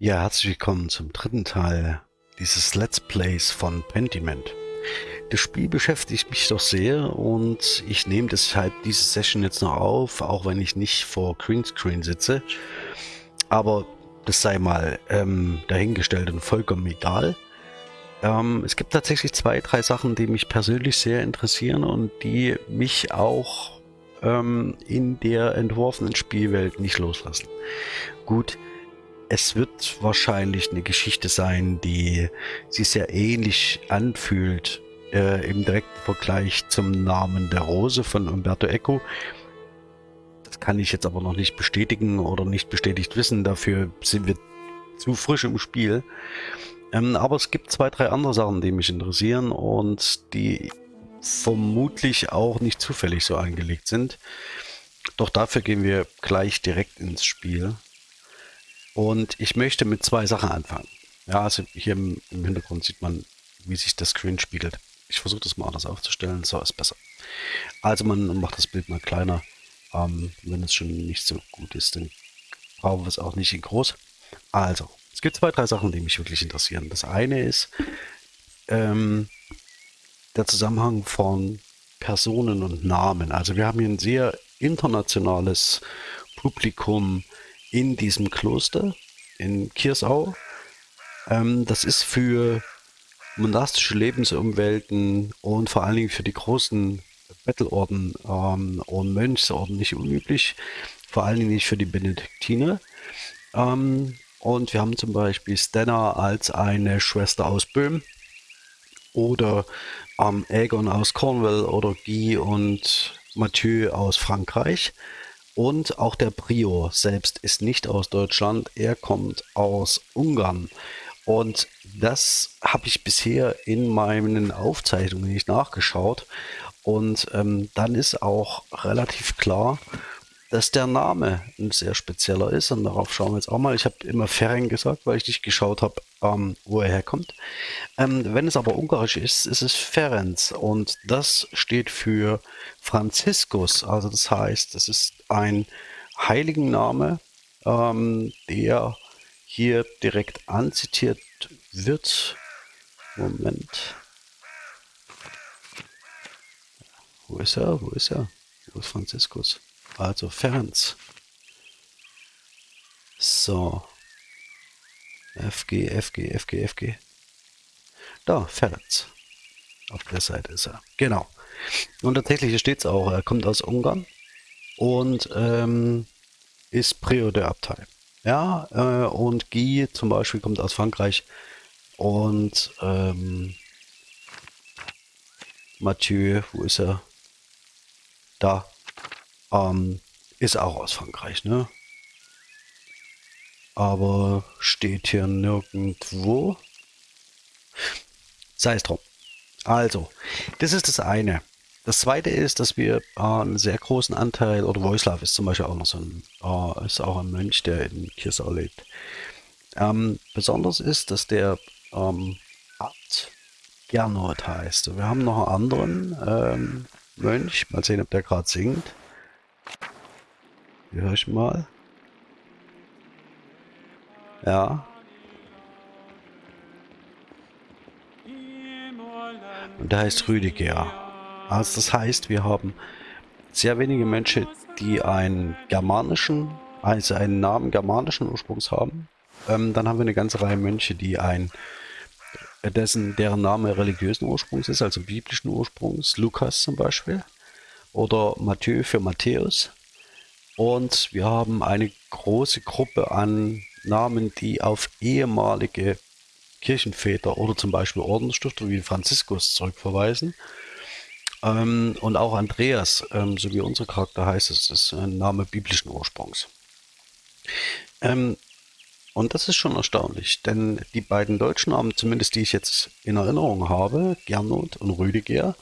Ja, herzlich willkommen zum dritten Teil dieses Let's Plays von Pentiment. Das Spiel beschäftigt mich doch sehr und ich nehme deshalb diese Session jetzt noch auf, auch wenn ich nicht vor Greenscreen sitze. Aber das sei mal ähm, dahingestellt und vollkommen egal. Ähm, es gibt tatsächlich zwei, drei Sachen, die mich persönlich sehr interessieren und die mich auch ähm, in der entworfenen Spielwelt nicht loslassen. Gut, es wird wahrscheinlich eine Geschichte sein, die sich sehr ähnlich anfühlt äh, im direkten Vergleich zum Namen der Rose von Umberto Eco. Das kann ich jetzt aber noch nicht bestätigen oder nicht bestätigt wissen. Dafür sind wir zu frisch im Spiel. Ähm, aber es gibt zwei, drei andere Sachen, die mich interessieren und die vermutlich auch nicht zufällig so angelegt sind. Doch dafür gehen wir gleich direkt ins Spiel. Und ich möchte mit zwei Sachen anfangen. Ja, also hier im, im Hintergrund sieht man, wie sich das Screen spiegelt. Ich versuche das mal anders aufzustellen, so ist besser. Also man macht das Bild mal kleiner. Ähm, wenn es schon nicht so gut ist, dann brauchen wir es auch nicht in groß. Also, es gibt zwei, drei Sachen, die mich wirklich interessieren. Das eine ist ähm, der Zusammenhang von Personen und Namen. Also wir haben hier ein sehr internationales Publikum in diesem Kloster in Kirsau. Ähm, das ist für monastische Lebensumwelten und vor allen Dingen für die großen Bettelorden ähm, und Mönchsorden nicht unüblich. Vor allen Dingen nicht für die Benediktiner. Ähm, und wir haben zum Beispiel Stenna als eine Schwester aus Böhm oder ähm, Aegon aus Cornwall oder Guy und Mathieu aus Frankreich. Und auch der Prior selbst ist nicht aus Deutschland, er kommt aus Ungarn. Und das habe ich bisher in meinen Aufzeichnungen nicht nachgeschaut. Und ähm, dann ist auch relativ klar, dass der Name ein sehr spezieller ist und darauf schauen wir jetzt auch mal. Ich habe immer Ferenc gesagt, weil ich nicht geschaut habe, ähm, wo er herkommt. Ähm, wenn es aber ungarisch ist, ist es Ferenc und das steht für Franziskus. Also das heißt, es ist ein Heiligen ähm, der hier direkt anzitiert wird. Moment. Wo ist er? Wo ist er? Wo ist Franziskus? Also Ferenc. So. FG, FG, FG, FG. Da, Ferenc. Auf der Seite ist er. Genau. Und tatsächlich steht es auch, er kommt aus Ungarn und ähm, ist Prior der Abtei. Ja, äh, und Guy zum Beispiel kommt aus Frankreich und ähm, Mathieu, wo ist er? Da, ähm, ist auch aus Frankreich, ne? Aber steht hier nirgendwo. Sei es drum. Also, das ist das eine. Das zweite ist, dass wir äh, einen sehr großen Anteil, oder Wojslav ist zum Beispiel auch noch so ein, äh, ist auch ein Mönch, der in Kirsau lebt. Ähm, besonders ist, dass der ähm, Abt Gernot heißt. Wir haben noch einen anderen ähm, Mönch, mal sehen, ob der gerade singt. Höre ich mal. Ja. Und der heißt Rüdiger. Also das heißt, wir haben sehr wenige Menschen, die einen germanischen, also einen Namen germanischen Ursprungs haben. Ähm, dann haben wir eine ganze Reihe Mönche, die ein dessen deren Name religiösen Ursprungs ist, also biblischen Ursprungs, Lukas zum Beispiel, oder Matthäu für Matthäus. Und wir haben eine große Gruppe an Namen, die auf ehemalige Kirchenväter oder zum Beispiel Ordensstifter wie Franziskus zurückverweisen. Ähm, und auch Andreas, ähm, so wie unser Charakter heißt, es ist ein Name biblischen Ursprungs. Ähm, und das ist schon erstaunlich, denn die beiden deutschen Namen, zumindest die ich jetzt in Erinnerung habe, Gernot und Rüdiger,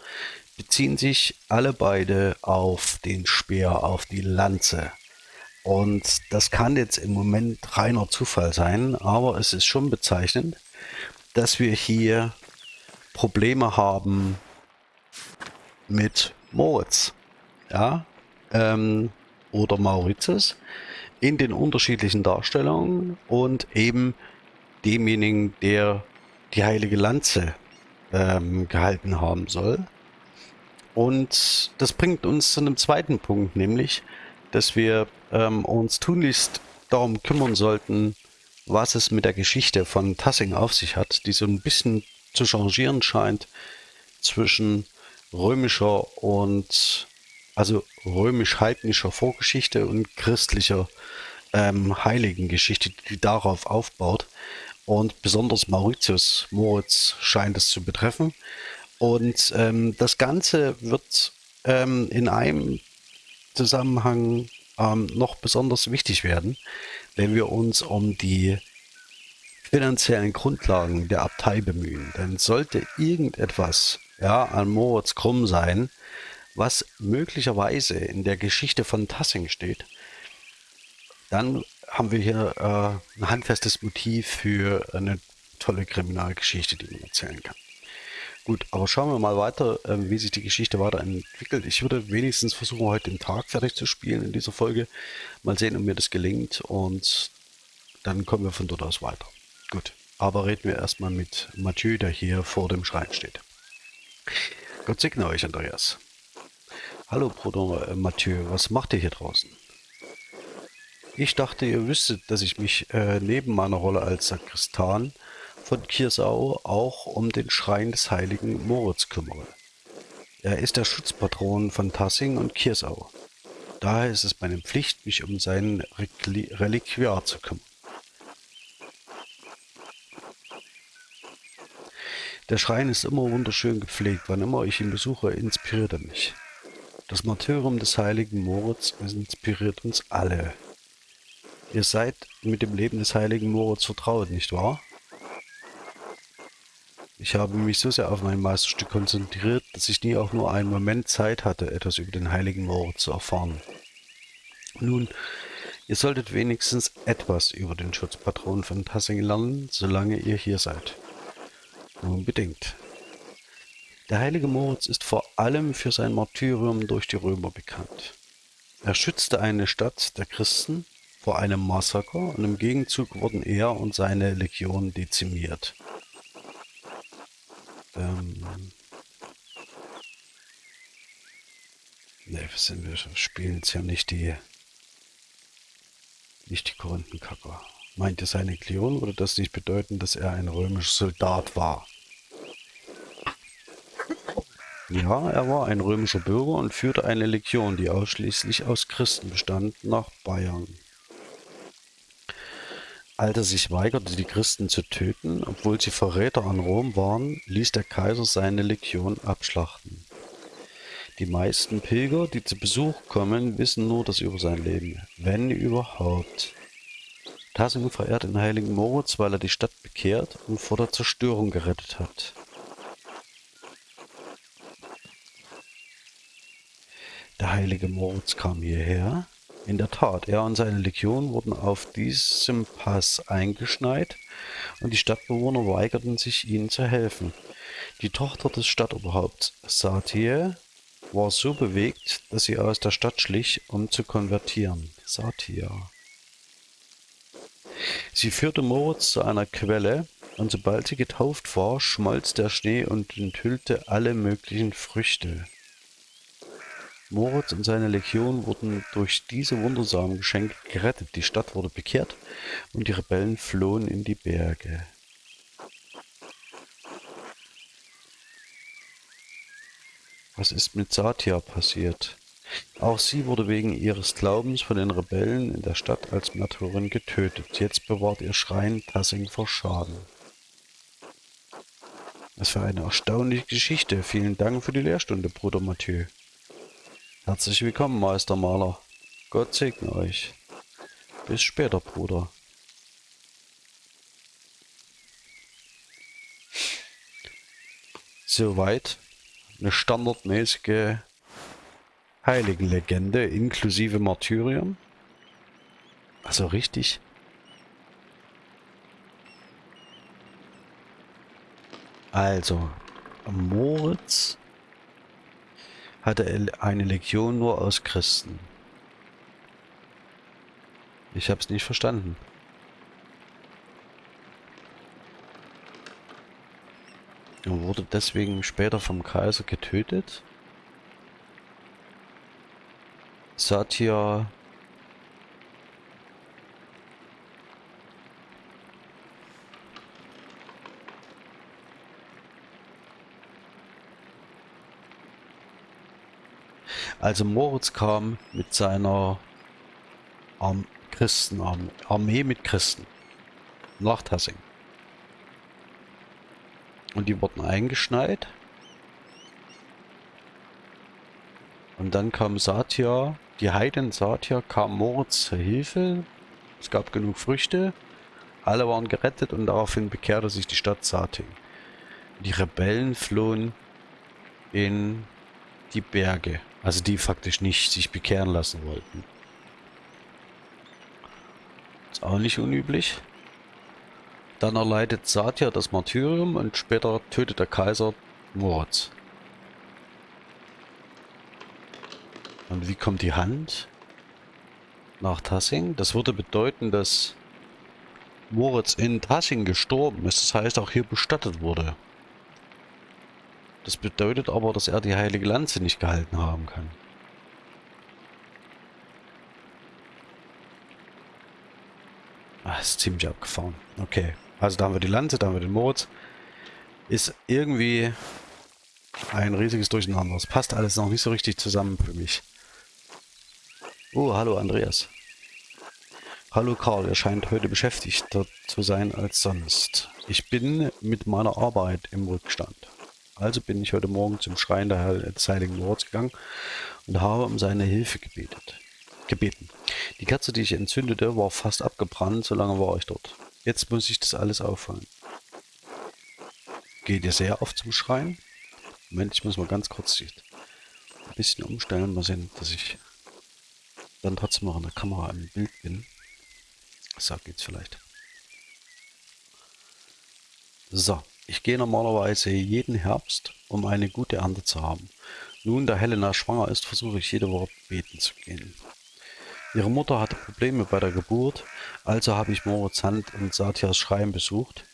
beziehen sich alle beide auf den Speer, auf die Lanze. Und das kann jetzt im Moment reiner Zufall sein, aber es ist schon bezeichnend, dass wir hier Probleme haben mit Moritz. Ja, ähm, oder Mauritius. in den unterschiedlichen Darstellungen und eben demjenigen, der die heilige Lanze ähm, gehalten haben soll. Und das bringt uns zu einem zweiten Punkt, nämlich, dass wir ähm, uns tunlichst darum kümmern sollten, was es mit der Geschichte von Tassing auf sich hat, die so ein bisschen zu changieren scheint zwischen römischer und also römisch-heidnischer Vorgeschichte und christlicher ähm, Heiligengeschichte, die darauf aufbaut. Und besonders Mauritius, Moritz scheint es zu betreffen. Und ähm, das Ganze wird ähm, in einem Zusammenhang ähm, noch besonders wichtig werden, wenn wir uns um die finanziellen Grundlagen der Abtei bemühen. Denn sollte irgendetwas ja, an Moritz krumm sein, was möglicherweise in der Geschichte von Tassing steht, dann haben wir hier äh, ein handfestes Motiv für eine tolle Kriminalgeschichte, die man erzählen kann. Gut, aber schauen wir mal weiter, äh, wie sich die Geschichte weiterentwickelt. Ich würde wenigstens versuchen, heute den Tag fertig zu spielen in dieser Folge. Mal sehen, ob mir das gelingt und dann kommen wir von dort aus weiter. Gut, aber reden wir erstmal mit Mathieu, der hier vor dem Schrein steht. Gott segne euch, Andreas. Hallo, Bruder äh, Mathieu, was macht ihr hier draußen? Ich dachte, ihr wüsstet, dass ich mich äh, neben meiner Rolle als Sakristan von Kiersau auch um den Schrein des heiligen Moritz kümmere. Er ist der Schutzpatron von Tassing und Kiersau. Daher ist es meine Pflicht, mich um sein Reliquiar zu kümmern. Der Schrein ist immer wunderschön gepflegt. Wann immer ich ihn besuche, inspiriert er mich. Das Martyrium des heiligen Moritz inspiriert uns alle. Ihr seid mit dem Leben des heiligen Moritz vertraut, nicht wahr? Ich habe mich so sehr auf mein Meisterstück konzentriert, dass ich nie auch nur einen Moment Zeit hatte, etwas über den heiligen Moritz zu erfahren. Nun, ihr solltet wenigstens etwas über den Schutzpatron von Tassing lernen, solange ihr hier seid. Unbedingt. Der heilige Moritz ist vor allem für sein Martyrium durch die Römer bekannt. Er schützte eine Stadt der Christen vor einem Massaker und im Gegenzug wurden er und seine Legion dezimiert. Ähm ne, wir, sind, wir spielen jetzt ja nicht die nicht die Korinthenkacker. Meinte seine Legion würde das nicht bedeuten, dass er ein römischer Soldat war? Ja, er war ein römischer Bürger und führte eine Legion, die ausschließlich aus Christen bestand, nach Bayern. Als er sich weigerte, die Christen zu töten, obwohl sie Verräter an Rom waren, ließ der Kaiser seine Legion abschlachten. Die meisten Pilger, die zu Besuch kommen, wissen nur das über sein Leben, wenn überhaupt. Tassing verehrt den heiligen Moritz, weil er die Stadt bekehrt und vor der Zerstörung gerettet hat. Der heilige Moritz kam hierher, in der Tat, er und seine Legion wurden auf diesem Pass eingeschneit und die Stadtbewohner weigerten sich, ihnen zu helfen. Die Tochter des Stadtoberhaupts Satie war so bewegt, dass sie aus der Stadt schlich, um zu konvertieren. Satia. Sie führte Moritz zu einer Quelle, und sobald sie getauft war, schmolz der Schnee und enthüllte alle möglichen Früchte. Moritz und seine Legion wurden durch diese wundersamen Geschenke gerettet, die Stadt wurde bekehrt und die Rebellen flohen in die Berge. Was ist mit Satya passiert? Auch sie wurde wegen ihres Glaubens von den Rebellen in der Stadt als Märtyrerin getötet. Jetzt bewahrt ihr Schrein Tassing vor Schaden. Was für eine erstaunliche Geschichte. Vielen Dank für die Lehrstunde, Bruder Mathieu. Herzlich willkommen, Meistermaler. Gott segne euch. Bis später, Bruder. Soweit eine standardmäßige Heiligenlegende inklusive Martyrium. Also richtig. Also, Moritz hatte eine Legion nur aus Christen. Ich habe es nicht verstanden. Und wurde deswegen später vom Kaiser getötet. Satya Also Moritz kam mit seiner Arm Christenarmee Armee mit Christen nach Tassing. Und die wurden eingeschneit. Und dann kam Satya, die Heiden Satya, kam Moritz zur Hilfe. Es gab genug Früchte. Alle waren gerettet und daraufhin bekehrte sich die Stadt Sating. Die Rebellen flohen in die Berge. Also die faktisch nicht sich bekehren lassen wollten. Ist auch nicht unüblich. Dann erleidet Satya das Martyrium und später tötet der Kaiser Moritz. Und wie kommt die Hand nach Tassing? Das würde bedeuten, dass Moritz in Tassing gestorben ist. Das heißt, auch hier bestattet wurde. Das bedeutet aber, dass er die heilige Lanze nicht gehalten haben kann. Ah, ist ziemlich abgefahren. Okay, also da haben wir die Lanze, da haben wir den Moritz. Ist irgendwie ein riesiges Durcheinander. Es passt alles noch nicht so richtig zusammen für mich. Oh, hallo Andreas. Hallo Karl, er scheint heute beschäftigter zu sein als sonst. Ich bin mit meiner Arbeit im Rückstand. Also bin ich heute Morgen zum Schrein des Heiligen Lords gegangen und habe um seine Hilfe gebetet, gebeten. Die Kerze, die ich entzündete, war fast abgebrannt, so lange war ich dort. Jetzt muss ich das alles aufholen. Geht ihr sehr oft zum Schrein? Moment, ich muss mal ganz kurz ein bisschen umstellen, mal sehen, dass ich dann trotzdem noch in der Kamera im Bild bin. So geht's vielleicht. So. Ich gehe normalerweise jeden Herbst, um eine gute Ernte zu haben. Nun, da Helena schwanger ist, versuche ich jede Woche beten zu gehen. Ihre Mutter hatte Probleme bei der Geburt, also habe ich Moritz Hand und Satyas Schrein besucht,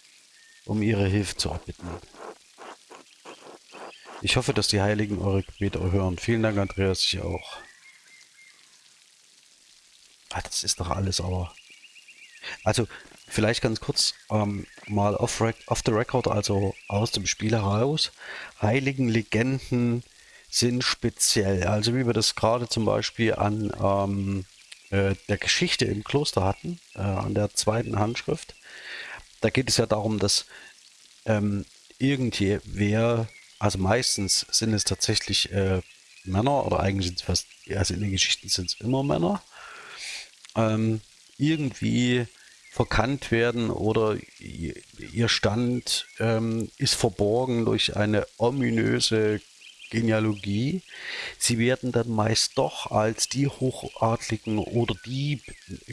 um ihre Hilfe zu erbitten. Ich hoffe, dass die Heiligen eure Gebete erhören. Vielen Dank, Andreas, ich auch. Ah, das ist doch alles aber... Also, Vielleicht ganz kurz ähm, mal off, off the record, also aus dem Spiel heraus. Heiligen Legenden sind speziell. Also wie wir das gerade zum Beispiel an ähm, äh, der Geschichte im Kloster hatten, äh, an der zweiten Handschrift. Da geht es ja darum, dass ähm, irgendwer, also meistens sind es tatsächlich äh, Männer oder eigentlich sind es fast, also in den Geschichten sind es immer Männer, ähm, irgendwie verkannt werden oder ihr Stand ähm, ist verborgen durch eine ominöse Genealogie. Sie werden dann meist doch als die Hochadligen oder die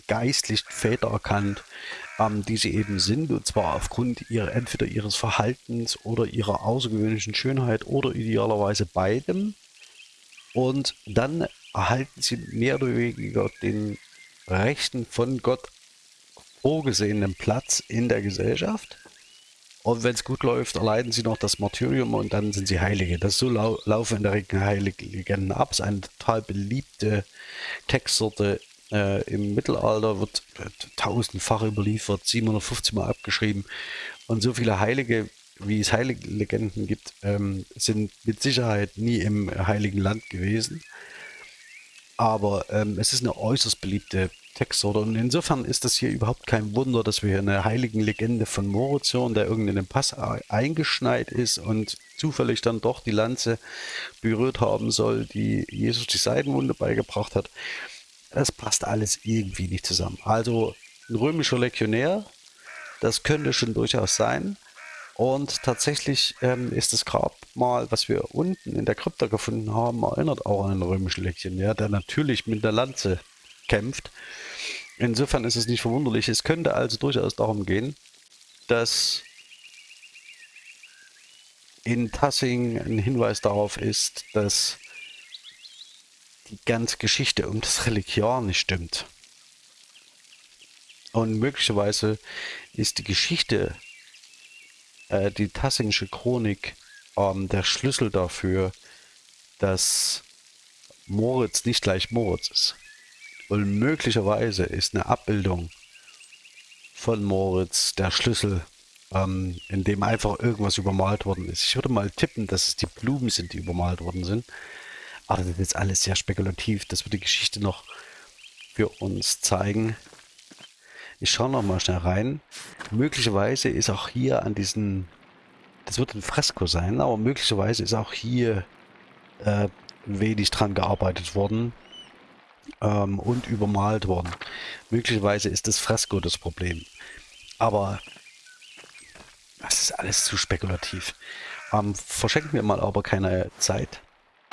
geistlichen Väter erkannt, ähm, die sie eben sind, und zwar aufgrund ihrer, entweder ihres Verhaltens oder ihrer außergewöhnlichen Schönheit oder idealerweise beidem. Und dann erhalten sie mehr oder weniger den Rechten von Gott vorgesehenen Platz in der Gesellschaft. Und wenn es gut läuft, erleiden sie noch das Martyrium und dann sind sie Heilige. Das so lau laufen in der Regel Heilige Legenden ab. Es ist eine total beliebte Textsorte äh, im Mittelalter, wird tausendfach überliefert, 750 Mal abgeschrieben. Und so viele Heilige, wie es Heilige Legenden gibt, ähm, sind mit Sicherheit nie im Heiligen Land gewesen. Aber ähm, es ist eine äußerst beliebte Textsorte. Und insofern ist das hier überhaupt kein Wunder, dass wir hier eine heiligen Legende von Moritz hören, der irgendwie in den Pass eingeschneit ist und zufällig dann doch die Lanze berührt haben soll, die Jesus die Seitenwunde beigebracht hat. Das passt alles irgendwie nicht zusammen. Also ein römischer Legionär, das könnte schon durchaus sein. Und tatsächlich ähm, ist das Grabmal, was wir unten in der Krypta gefunden haben, erinnert auch an einen römischen Legionär, der natürlich mit der Lanze kämpft. Insofern ist es nicht verwunderlich. Es könnte also durchaus darum gehen, dass in Tassing ein Hinweis darauf ist, dass die ganze Geschichte um das Reliquiar nicht stimmt. Und möglicherweise ist die Geschichte, äh, die Tassingsche Chronik, ähm, der Schlüssel dafür, dass Moritz nicht gleich Moritz ist. Und möglicherweise ist eine Abbildung von Moritz der Schlüssel, ähm, in dem einfach irgendwas übermalt worden ist. Ich würde mal tippen, dass es die Blumen sind, die übermalt worden sind. Aber das ist alles sehr spekulativ. Das wird die Geschichte noch für uns zeigen. Ich schaue noch mal schnell rein. Möglicherweise ist auch hier an diesen, das wird ein Fresko sein, aber möglicherweise ist auch hier äh, wenig dran gearbeitet worden ähm, und übermalt worden. Möglicherweise ist das Fresko das Problem. Aber das ist alles zu spekulativ. Ähm, verschenken wir mal aber keine Zeit.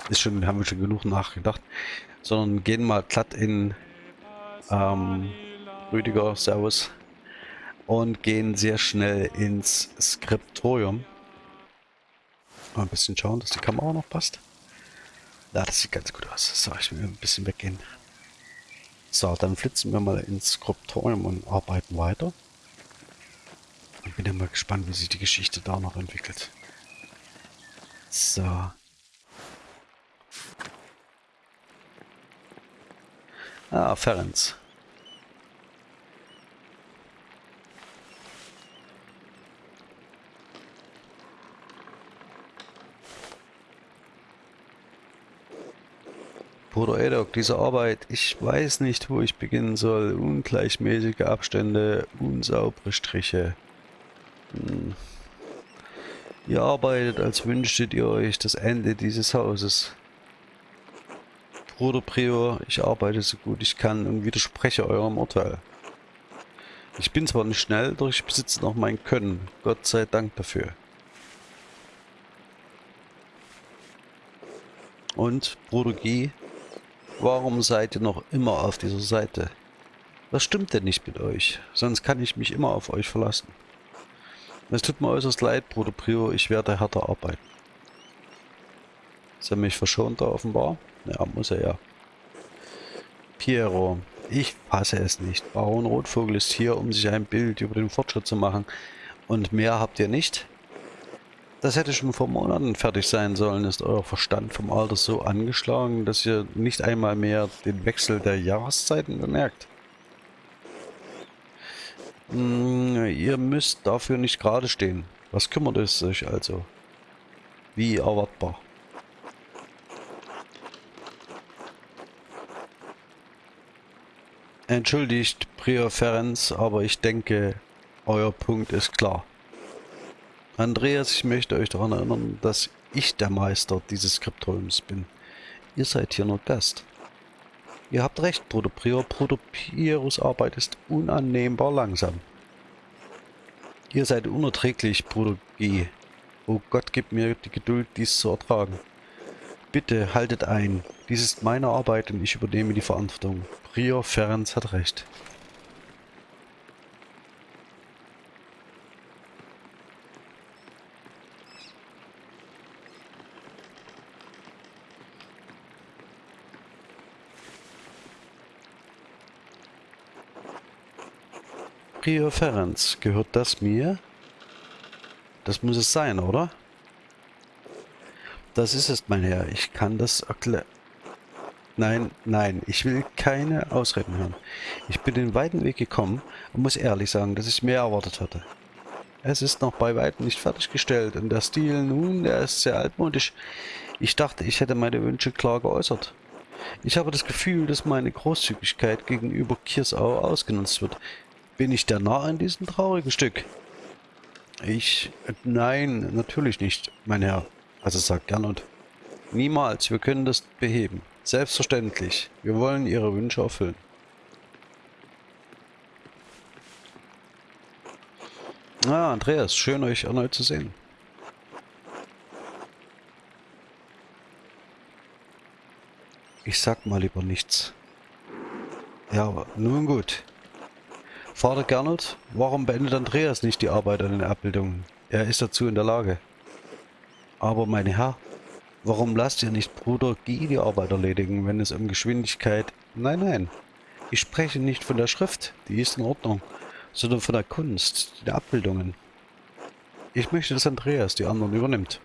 Ist schon, haben wir schon genug nachgedacht. Sondern gehen mal glatt in ähm, Rüdiger, Servus. Und gehen sehr schnell ins Skriptorium. Mal ein bisschen schauen, dass die Kamera noch passt. Ja, das sieht ganz gut aus. So, ich will ein bisschen weggehen. So, dann flitzen wir mal ins Skriptorium und arbeiten weiter. Ich bin ja mal gespannt, wie sich die Geschichte da noch entwickelt. So. Ah, Ferenc. Bruder Edok, diese Arbeit, ich weiß nicht, wo ich beginnen soll. Ungleichmäßige Abstände, unsaubere Striche. Hm. Ihr arbeitet, als wünschtet ihr euch das Ende dieses Hauses. Bruder Prior, ich arbeite so gut ich kann und widerspreche eurem Urteil. Ich bin zwar nicht schnell, doch ich besitze noch mein Können. Gott sei Dank dafür. Und, Bruder G., Warum seid ihr noch immer auf dieser Seite? Was stimmt denn nicht mit euch? Sonst kann ich mich immer auf euch verlassen. Es tut mir äußerst leid, Bruder Prior, ich werde härter arbeiten. Ist er mich verschont da offenbar? Ja, muss er ja. Piero, ich fasse es nicht. Baron Rotvogel ist hier, um sich ein Bild über den Fortschritt zu machen. Und mehr habt ihr nicht? Das hätte schon vor Monaten fertig sein sollen. Ist euer Verstand vom Alter so angeschlagen, dass ihr nicht einmal mehr den Wechsel der Jahreszeiten bemerkt? Hm, ihr müsst dafür nicht gerade stehen. Was kümmert es euch also? Wie erwartbar. Entschuldigt, Prior aber ich denke, euer Punkt ist klar. Andreas, ich möchte euch daran erinnern, dass ich der Meister dieses Skriptoriums bin. Ihr seid hier nur Gast. Ihr habt recht, Bruder Prior. Bruder Pieros Arbeit ist unannehmbar langsam. Ihr seid unerträglich, Bruder G. Oh Gott, gib mir die Geduld, dies zu ertragen. Bitte haltet ein. Dies ist meine Arbeit und ich übernehme die Verantwortung. Prior Ferenc hat recht. Prior Ferenc, gehört das mir? Das muss es sein, oder? Das ist es, mein Herr. Ich kann das erklären. Nein, nein, ich will keine Ausreden hören. Ich bin den weiten Weg gekommen und muss ehrlich sagen, dass ich mehr erwartet hatte. Es ist noch bei weitem nicht fertiggestellt und der Stil, nun, der ist sehr altmodisch. Ich dachte, ich hätte meine Wünsche klar geäußert. Ich habe das Gefühl, dass meine Großzügigkeit gegenüber Kirsau ausgenutzt wird. Bin ich der Narr an diesem traurigen Stück? Ich... Nein, natürlich nicht, mein Herr. Also sagt Gernot. Niemals, wir können das beheben. Selbstverständlich. Wir wollen Ihre Wünsche erfüllen. Ah, Andreas, schön euch erneut zu sehen. Ich sag mal lieber nichts. Ja, nun gut. Vater Gernot, warum beendet Andreas nicht die Arbeit an den Abbildungen? Er ist dazu in der Lage. Aber meine Herr, warum lasst ihr nicht Bruder Guy die Arbeit erledigen, wenn es um Geschwindigkeit... Nein, nein, ich spreche nicht von der Schrift, die ist in Ordnung. sondern von der Kunst, den Abbildungen. Ich möchte, dass Andreas die anderen übernimmt.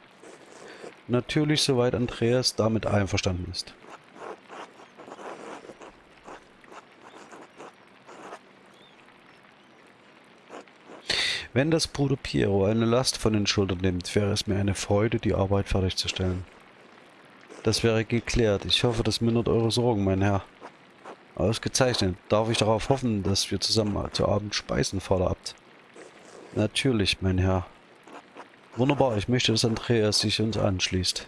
Natürlich, soweit Andreas damit einverstanden ist. Wenn das Bruder Piero eine Last von den Schultern nimmt, wäre es mir eine Freude, die Arbeit fertigzustellen. Das wäre geklärt. Ich hoffe, das mindert eure Sorgen, mein Herr. Ausgezeichnet. Darf ich darauf hoffen, dass wir zusammen zu Abend speisen, Vater Abt? Natürlich, mein Herr. Wunderbar, ich möchte, dass Andreas sich uns anschließt.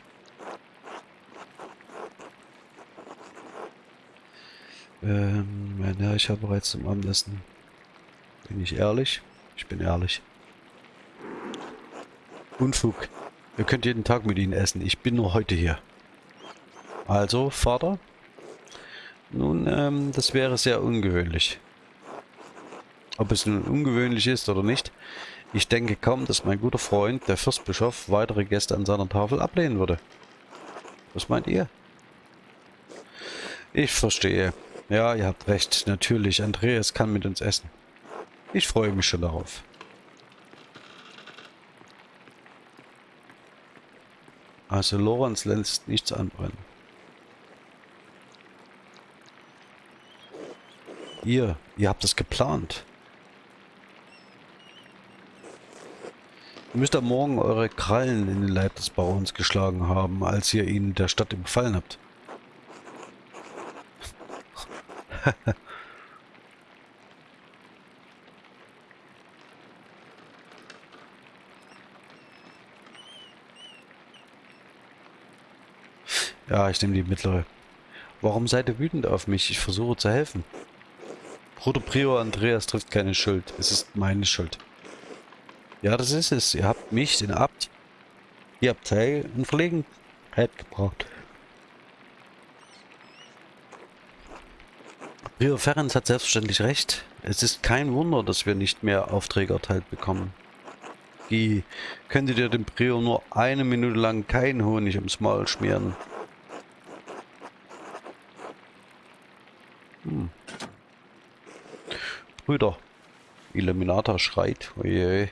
Ähm, mein Herr, ich habe bereits zum Abendessen. Bin ich ehrlich? Ich bin ehrlich. Unfug. Ihr könnt jeden Tag mit ihnen essen. Ich bin nur heute hier. Also, Vater? Nun, ähm, das wäre sehr ungewöhnlich. Ob es nun ungewöhnlich ist oder nicht, ich denke kaum, dass mein guter Freund, der Fürstbischof, weitere Gäste an seiner Tafel ablehnen würde. Was meint ihr? Ich verstehe. Ja, ihr habt recht. Natürlich, Andreas kann mit uns essen. Ich freue mich schon darauf. Also Lorenz lässt nichts anbrennen. Ihr, ihr habt es geplant. Ihr müsst am Morgen eure Krallen in den Leib des Barons geschlagen haben, als ihr ihn der Stadt überfallen habt. Ja, ich nehme die mittlere. Warum seid ihr wütend auf mich? Ich versuche zu helfen. Bruder Prior Andreas trifft keine Schuld. Es ist meine Schuld. Ja, das ist es. Ihr habt mich, den Abt, die Abtei in Verlegenheit gebracht. Prior Ferenc hat selbstverständlich recht. Es ist kein Wunder, dass wir nicht mehr Aufträge erteilt bekommen. Wie könntet ihr dem Prior nur eine Minute lang keinen Honig ums Maul schmieren? Brüder. Illuminata schreit. Oje.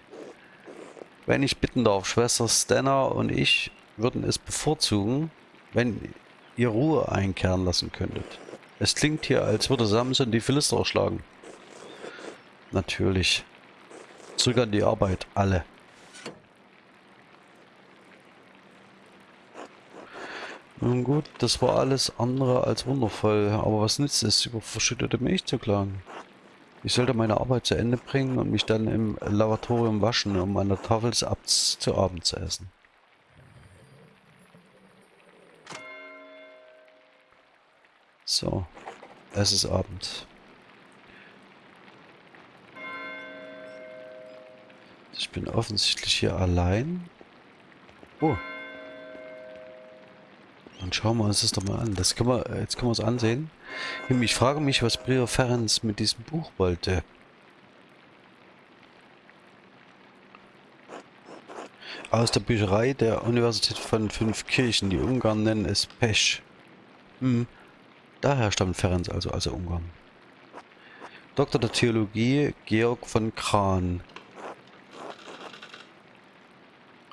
Wenn ich bitten darf, Schwester Stenna und ich würden es bevorzugen, wenn ihr Ruhe einkehren lassen könntet. Es klingt hier, als würde Samson die Philister erschlagen. Natürlich. Zurück an die Arbeit, alle. Nun gut, das war alles andere als wundervoll, aber was nützt es, über verschüttete Milch zu klagen? Ich sollte meine Arbeit zu Ende bringen und mich dann im Lavatorium waschen, um an der Tafel zu Abend zu essen. So, es ist Abend. Ich bin offensichtlich hier allein. Oh. Dann schauen wir uns das doch mal an. Das können wir, jetzt können wir es ansehen. Ich frage mich, was Prior Ferenc mit diesem Buch wollte. Aus der Bücherei der Universität von fünf Kirchen. Die Ungarn nennen es Pesch. Hm. Daher stammt Ferenc also, also Ungarn. Doktor der Theologie Georg von Kran.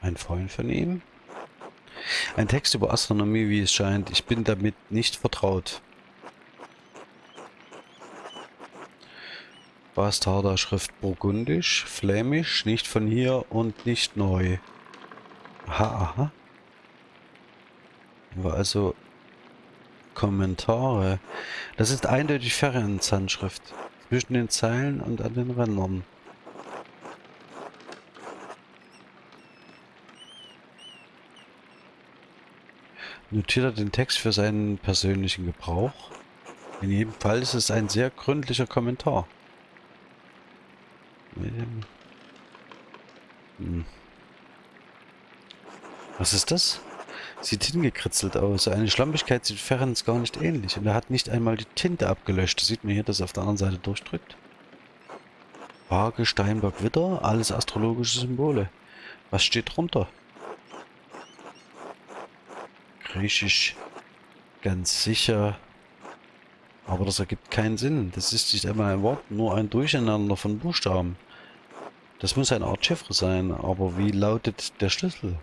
Ein Freund von ihm? Ein Text über Astronomie, wie es scheint. Ich bin damit nicht vertraut. Bastarder Schrift Burgundisch, Flämisch, nicht von hier und nicht neu. Aha, aha. War also Kommentare. Das ist eindeutig Ferienzahnschrift. Zwischen den Zeilen und an den Rändern. Notiert er den Text für seinen persönlichen Gebrauch? In jedem Fall ist es ein sehr gründlicher Kommentar. Hm. Was ist das? Sieht hingekritzelt aus. Eine Schlampigkeit sieht Ferenc gar nicht ähnlich. Und er hat nicht einmal die Tinte abgelöscht. Sieht man hier, dass er auf der anderen Seite durchdrückt. Waage, Steinbock, Witter, alles astrologische Symbole. Was steht drunter? Griechisch ganz sicher Aber das ergibt keinen Sinn. Das ist nicht einmal ein Wort, nur ein Durcheinander von Buchstaben. Das muss eine Art Chiffre sein, aber wie lautet der Schlüssel?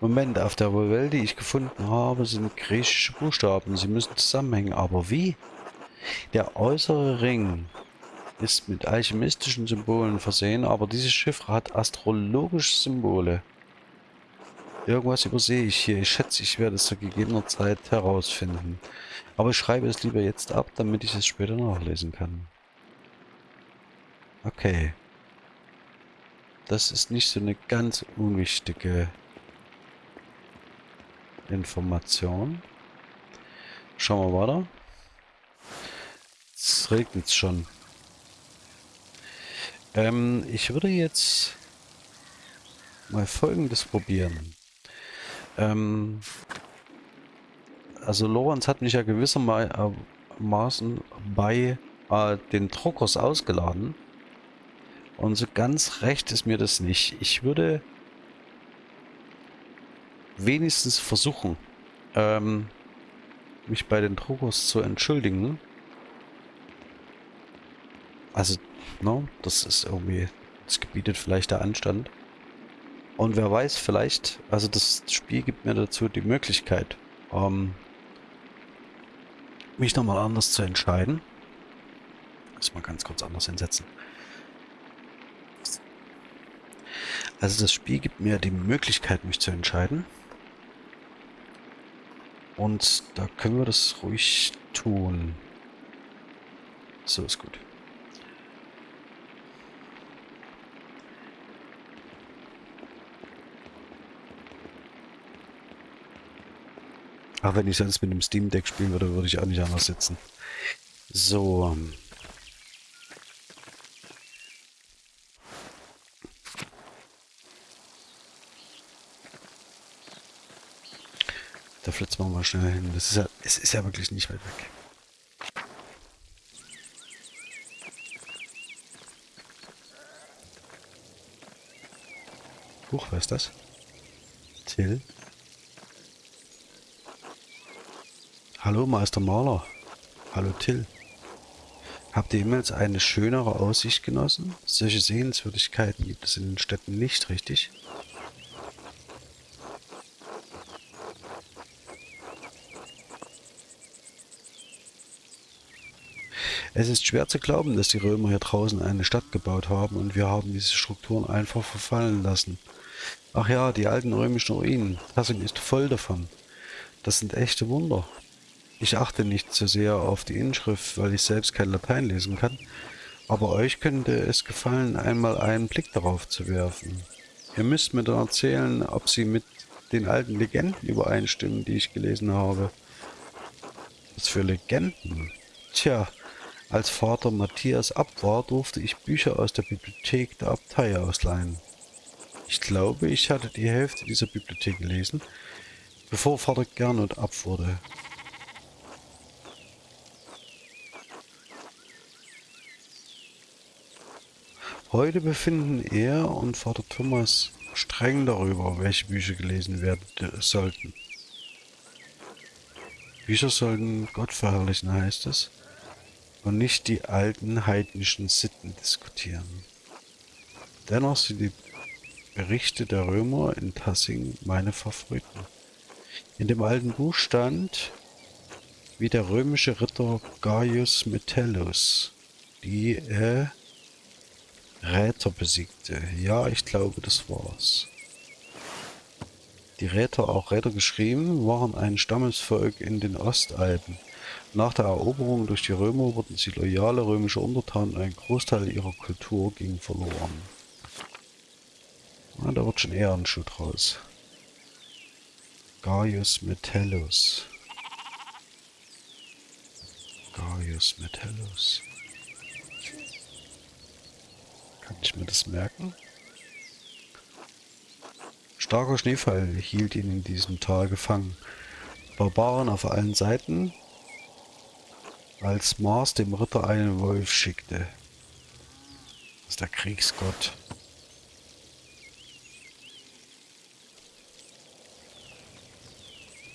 Moment, auf der Welt, die ich gefunden habe, sind griechische Buchstaben. Sie müssen zusammenhängen, aber wie? Der äußere Ring ist mit alchemistischen Symbolen versehen, aber dieses Chiffre hat astrologische Symbole. Irgendwas übersehe ich hier. Ich schätze, ich werde es zu gegebener Zeit herausfinden. Aber ich schreibe es lieber jetzt ab, damit ich es später nachlesen kann. Okay. Das ist nicht so eine ganz unwichtige Information. Schauen wir weiter. Es regnet schon. Ähm, ich würde jetzt mal folgendes probieren. Ähm, also Lorenz hat mich ja gewissermaßen bei äh, den Druckers ausgeladen. Und so ganz recht ist mir das nicht. Ich würde wenigstens versuchen, ähm, mich bei den Druckers zu entschuldigen. Also, ne, das ist irgendwie, das gebietet vielleicht der Anstand. Und wer weiß, vielleicht, also das Spiel gibt mir dazu die Möglichkeit, ähm, mich nochmal anders zu entscheiden. Muss mal ganz kurz anders hinsetzen. Also das Spiel gibt mir die Möglichkeit, mich zu entscheiden. Und da können wir das ruhig tun. So ist gut. Ach, wenn ich sonst mit dem Steam Deck spielen würde, würde ich auch nicht anders sitzen. So. Da flitzen wir mal schnell hin. Das ist ja, es ist ja wirklich nicht weit weg. Huch, wer ist das? Till? Hallo Meister Maler. Hallo Till. Habt ihr jemals eine schönere Aussicht genossen? Solche Sehenswürdigkeiten gibt es in den Städten nicht, richtig? Es ist schwer zu glauben, dass die Römer hier draußen eine Stadt gebaut haben und wir haben diese Strukturen einfach verfallen lassen. Ach ja, die alten römischen Ruinen. Tassing ist voll davon. Das sind echte Wunder. Ich achte nicht so sehr auf die Inschrift, weil ich selbst kein Latein lesen kann, aber euch könnte es gefallen, einmal einen Blick darauf zu werfen. Ihr müsst mir dann erzählen, ob sie mit den alten Legenden übereinstimmen, die ich gelesen habe. Was für Legenden? Tja, als Vater Matthias ab war, durfte ich Bücher aus der Bibliothek der Abtei ausleihen. Ich glaube, ich hatte die Hälfte dieser Bibliothek gelesen, bevor Vater Gernot ab wurde. Heute befinden er und Vater Thomas streng darüber, welche Bücher gelesen werden sollten. Bücher sollten Gott verherrlichen, heißt es, und nicht die alten heidnischen Sitten diskutieren. Dennoch sind die Berichte der Römer in Tassing meine Favoriten. In dem alten Buch stand, wie der römische Ritter Gaius Metellus die äh, Räter besiegte. Ja, ich glaube, das war's. Die Räter, auch Räter geschrieben, waren ein Stammesvolk in den Ostalpen. Nach der Eroberung durch die Römer wurden sie loyale römische Untertanen und ein Großteil ihrer Kultur ging verloren. Ja, da wird schon eher ein Schuh draus. Gaius Metellus. Gaius Metellus. Kann ich mir das merken? Starker Schneefall hielt ihn in diesem Tal gefangen. Barbaren auf allen Seiten, als Mars dem Ritter einen Wolf schickte. Das ist der Kriegsgott.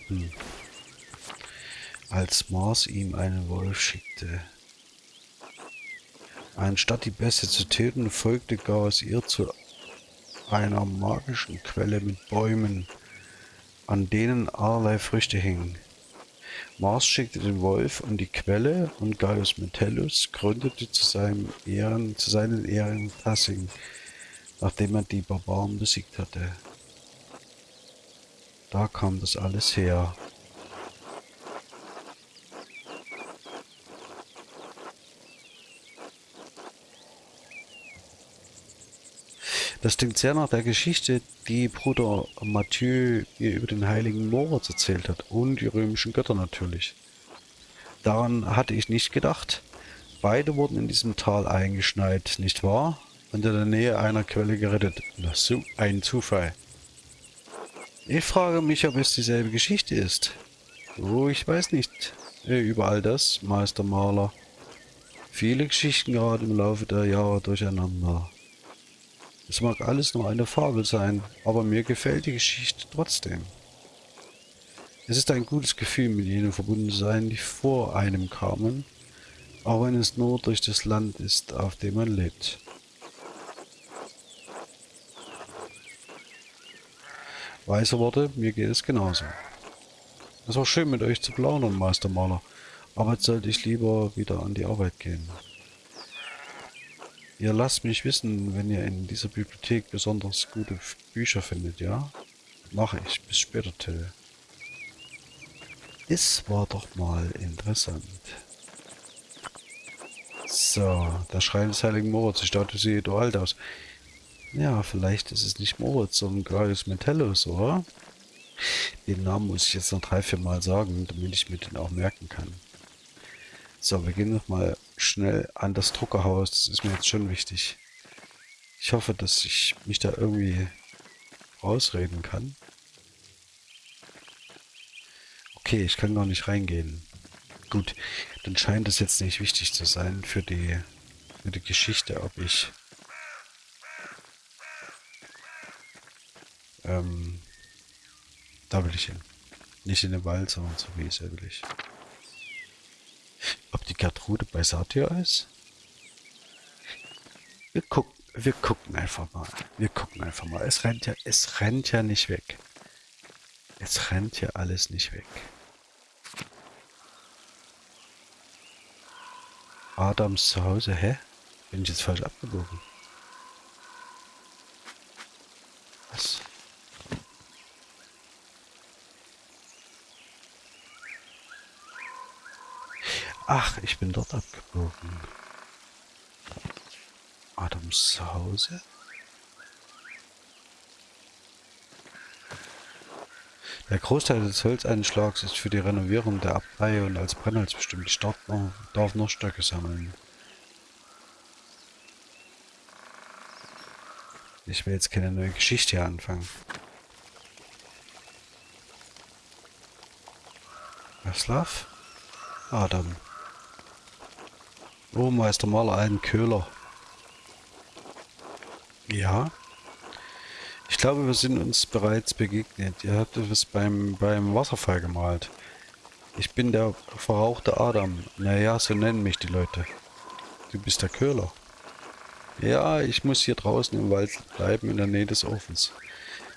Hm. als Mars ihm einen Wolf schickte. Anstatt die Beste zu töten, folgte Gauss ihr zu einer magischen Quelle mit Bäumen, an denen allerlei Früchte hingen. Mars schickte den Wolf an die Quelle und Gaius Metellus gründete zu, seinem Ehren, zu seinen Ehren Tassing, nachdem er die Barbaren besiegt hatte. Da kam das alles her. Das klingt sehr nach der Geschichte, die Bruder Mathieu mir über den heiligen Moritz erzählt hat und die römischen Götter natürlich. Daran hatte ich nicht gedacht. Beide wurden in diesem Tal eingeschneit, nicht wahr? Und in der Nähe einer Quelle gerettet. Na, so ein Zufall. Ich frage mich, ob es dieselbe Geschichte ist. Oh, ich weiß nicht äh, über all das, Meister Maler. Viele Geschichten geraten im Laufe der Jahre durcheinander. Es mag alles nur eine Fabel sein, aber mir gefällt die Geschichte trotzdem. Es ist ein gutes Gefühl, mit jenen verbunden zu sein, die vor einem kamen, auch wenn es nur durch das Land ist, auf dem man lebt. Weise Worte, mir geht es genauso. Es war schön mit euch zu plaudern, Meistermaler, aber jetzt sollte ich lieber wieder an die Arbeit gehen. Ihr lasst mich wissen, wenn ihr in dieser Bibliothek besonders gute Bücher findet, ja? Mache ich. Bis später, Till. Es war doch mal interessant. So, der Schrein des Heiligen Moritz. Die Statue sieht alt aus. Ja, vielleicht ist es nicht Moritz, sondern Gaius Metellus, oder? Den Namen muss ich jetzt noch drei, vier Mal sagen, damit ich mir den auch merken kann. So, wir gehen nochmal schnell an das Druckerhaus. Das ist mir jetzt schon wichtig. Ich hoffe, dass ich mich da irgendwie rausreden kann. Okay, ich kann gar nicht reingehen. Gut, dann scheint es jetzt nicht wichtig zu sein für die, für die Geschichte, ob ich ähm, da will ich hin. Nicht in den Wald, sondern so wie es will ich. Ob die Gertrude bei Satyr ist? Wir gucken, wir gucken einfach mal. Wir gucken einfach mal. Es rennt ja, es rennt ja nicht weg. Es rennt ja alles nicht weg. Adams Zuhause, hä? Bin ich jetzt falsch abgebogen? Was? Ach, ich bin dort abgebogen. Adams Zuhause? Der Großteil des Holzeinschlags ist für die Renovierung der Abtei und als Brennholz bestimmt. Darf noch, darf noch Stöcke sammeln. Ich will jetzt keine neue Geschichte anfangen. Vaslav? Adam. Oh, Meister Maler, ein Köhler. Ja. Ich glaube, wir sind uns bereits begegnet. Ihr habt es beim, beim Wasserfall gemalt. Ich bin der verrauchte Adam. Naja, so nennen mich die Leute. Du bist der Köhler. Ja, ich muss hier draußen im Wald bleiben, in der Nähe des Ofens.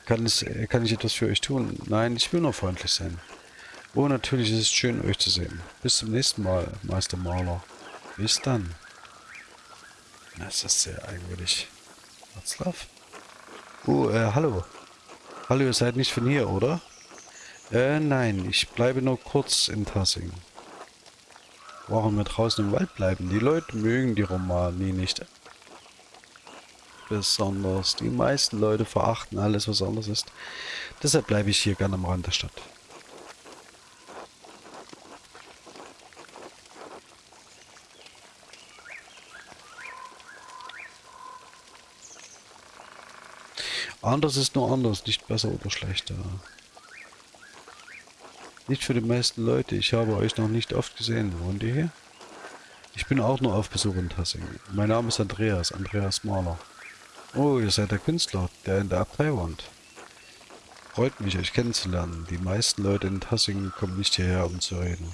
Kann, es, kann ich etwas für euch tun? Nein, ich will nur freundlich sein. Oh, natürlich ist es schön, euch zu sehen. Bis zum nächsten Mal, Meister Maler. Bis dann. Das ist sehr eigenwillig. Watzlaw? Oh, äh, hallo. Hallo, ihr seid nicht von hier, oder? Äh, nein, ich bleibe nur kurz in Tassing. Warum wir draußen im Wald bleiben? Die Leute mögen die Romani nicht besonders. Die meisten Leute verachten alles, was anders ist. Deshalb bleibe ich hier gerne am Rand der Stadt. Anders ist nur anders, nicht besser oder schlechter. Nicht für die meisten Leute. Ich habe euch noch nicht oft gesehen. Wohnt ihr hier? Ich bin auch nur auf Besuch in Tassing. Mein Name ist Andreas, Andreas Mahler. Oh, ihr seid der Künstler, der in der Abtei wohnt. Freut mich, euch kennenzulernen. Die meisten Leute in Tassing kommen nicht hierher, um zu reden.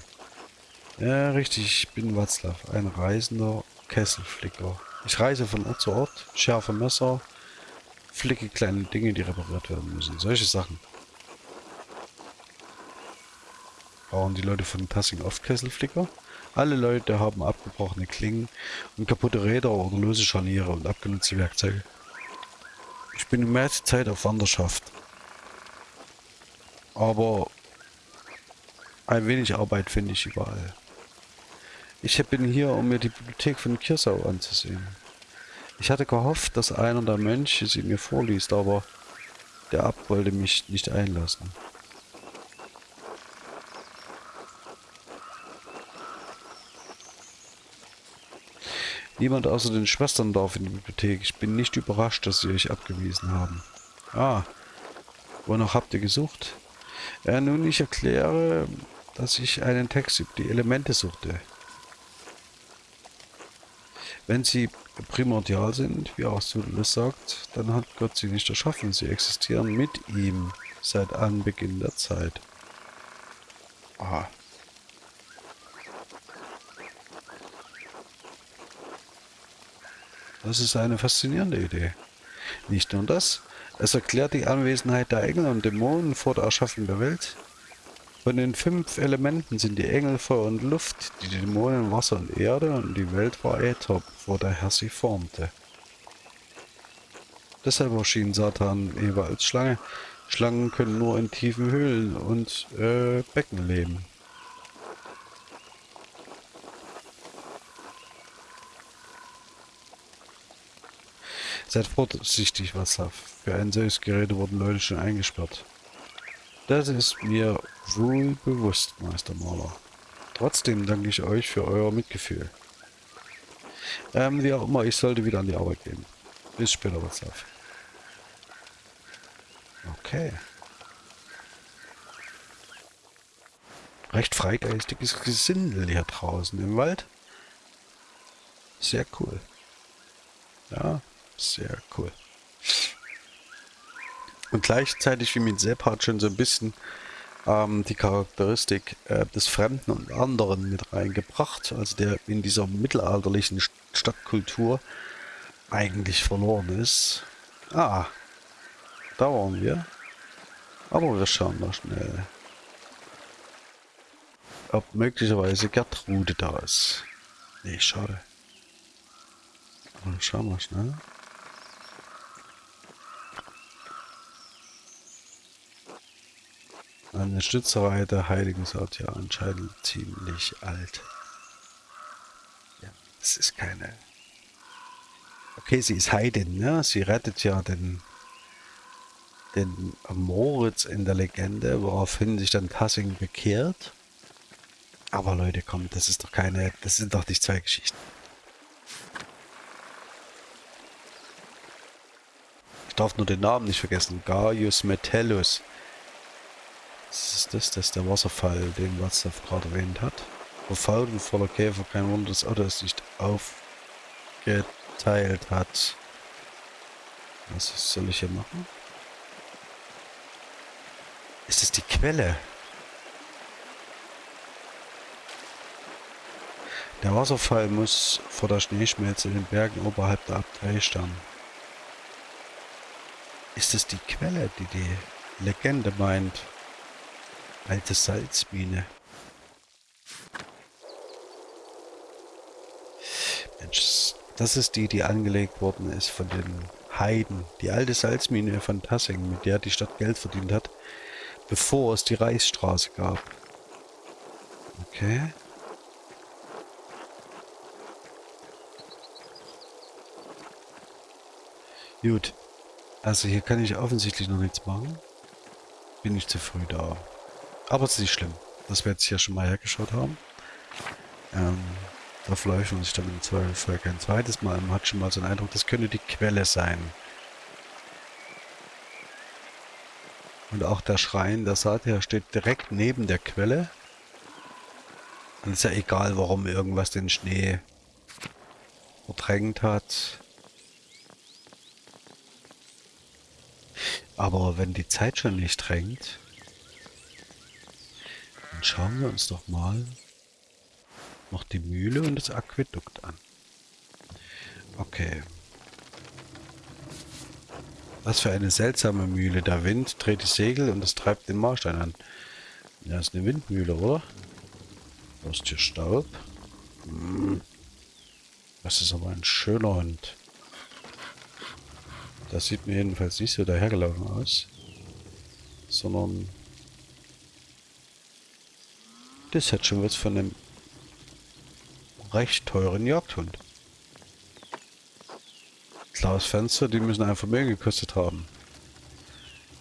Ja, richtig, ich bin Watzlaw, ein reisender Kesselflicker. Ich reise von Ort zu Ort, schärfe Messer, flicke kleine Dinge, die repariert werden müssen. Solche Sachen. Brauchen die Leute von Tassing oft Kesselflicker? Alle Leute haben abgebrochene Klingen und kaputte Räder oder lose Scharniere und abgenutzte Werkzeuge. Ich bin die meiste Zeit auf Wanderschaft. Aber ein wenig Arbeit finde ich überall. Ich bin hier, um mir die Bibliothek von Kirsau anzusehen. Ich hatte gehofft, dass einer der Mönche sie mir vorliest, aber der Abt wollte mich nicht einlassen. Niemand außer den Schwestern darf in die Bibliothek. Ich bin nicht überrascht, dass sie euch abgewiesen haben. Ah, wonach habt ihr gesucht? Ja, nun, ich erkläre, dass ich einen Text über die Elemente suchte. Wenn sie primordial sind, wie Aristoteles sagt, dann hat Gott sie nicht erschaffen. Sie existieren mit ihm seit Anbeginn der Zeit. Aha. Das ist eine faszinierende Idee. Nicht nur das, es erklärt die Anwesenheit der Engel und Dämonen vor der Erschaffung der Welt. Von den fünf Elementen sind die Engel Feuer und Luft, die Dämonen Wasser und Erde und die Welt war Äther, bevor der Herr sie formte. Deshalb erschien Satan Eva als Schlange. Schlangen können nur in tiefen Höhlen und äh, Becken leben. Seid vorsichtig, Wasser. Für ein solches Gerät wurden Leute schon eingesperrt. Das ist mir wohl bewusst, Meister Maler. Trotzdem danke ich euch für euer Mitgefühl. Ähm, wie auch immer, ich sollte wieder an die Arbeit gehen. Bis später, was auf. Okay. Recht freigeistiges Gesindel hier draußen im Wald. Sehr cool. Ja, sehr cool. Und gleichzeitig, wie mit Sepp hat schon so ein bisschen ähm, die Charakteristik äh, des Fremden und anderen mit reingebracht, also der in dieser mittelalterlichen Stadtkultur eigentlich verloren ist. Ah, da waren wir. Aber wir schauen mal schnell. Ob möglicherweise Gertrude da ist. Nee, schade. Schauen wir schnell. Eine Stützerei der Heiligen sagt ja anscheinend ziemlich alt. Ja, es ist keine... Okay, sie ist Heidin, ne? Sie rettet ja den, den Moritz in der Legende, woraufhin sich dann Tassing bekehrt. Aber Leute, komm, das ist doch keine... Das sind doch nicht zwei Geschichten. Ich darf nur den Namen nicht vergessen. Gaius Metellus. Was ist das? Das ist der Wasserfall, den Watzlaw gerade erwähnt hat. Verfault und voller Käfer, kein Wunder, dass Otto es nicht aufgeteilt hat. Was soll ich hier machen? Ist es die Quelle? Der Wasserfall muss vor der Schneeschmelze in den Bergen oberhalb der Abtei stammen. Ist es die Quelle, die die Legende meint? Alte Salzmine. Mensch, das ist die, die angelegt worden ist von den Heiden. Die alte Salzmine von Tassing, mit der die Stadt Geld verdient hat, bevor es die Reichsstraße gab. Okay. Gut. Also hier kann ich offensichtlich noch nichts machen. Bin ich zu früh da. Aber es ist nicht schlimm, dass wir jetzt hier schon mal hergeschaut haben. Ähm, da vielleicht man sich dann im Zweifelsfall kein zweites Mal. Man hat schon mal so einen Eindruck, das könnte die Quelle sein. Und auch der Schrein der Satya steht direkt neben der Quelle. Und ist ja egal, warum irgendwas den Schnee verdrängt hat. Aber wenn die Zeit schon nicht drängt, schauen wir uns doch mal noch die Mühle und das Aquädukt an. Okay. Was für eine seltsame Mühle. Der Wind dreht die Segel und es treibt den Marstein an. Ja, ist eine Windmühle, oder? Da ist hier Staub. Hm. Das ist aber ein schöner Hund. Das sieht mir jedenfalls nicht so dahergelaufen aus. Sondern... Das hat schon was von einem recht teuren Jagdhund. Klares Fenster, die müssen ein Vermögen gekostet haben.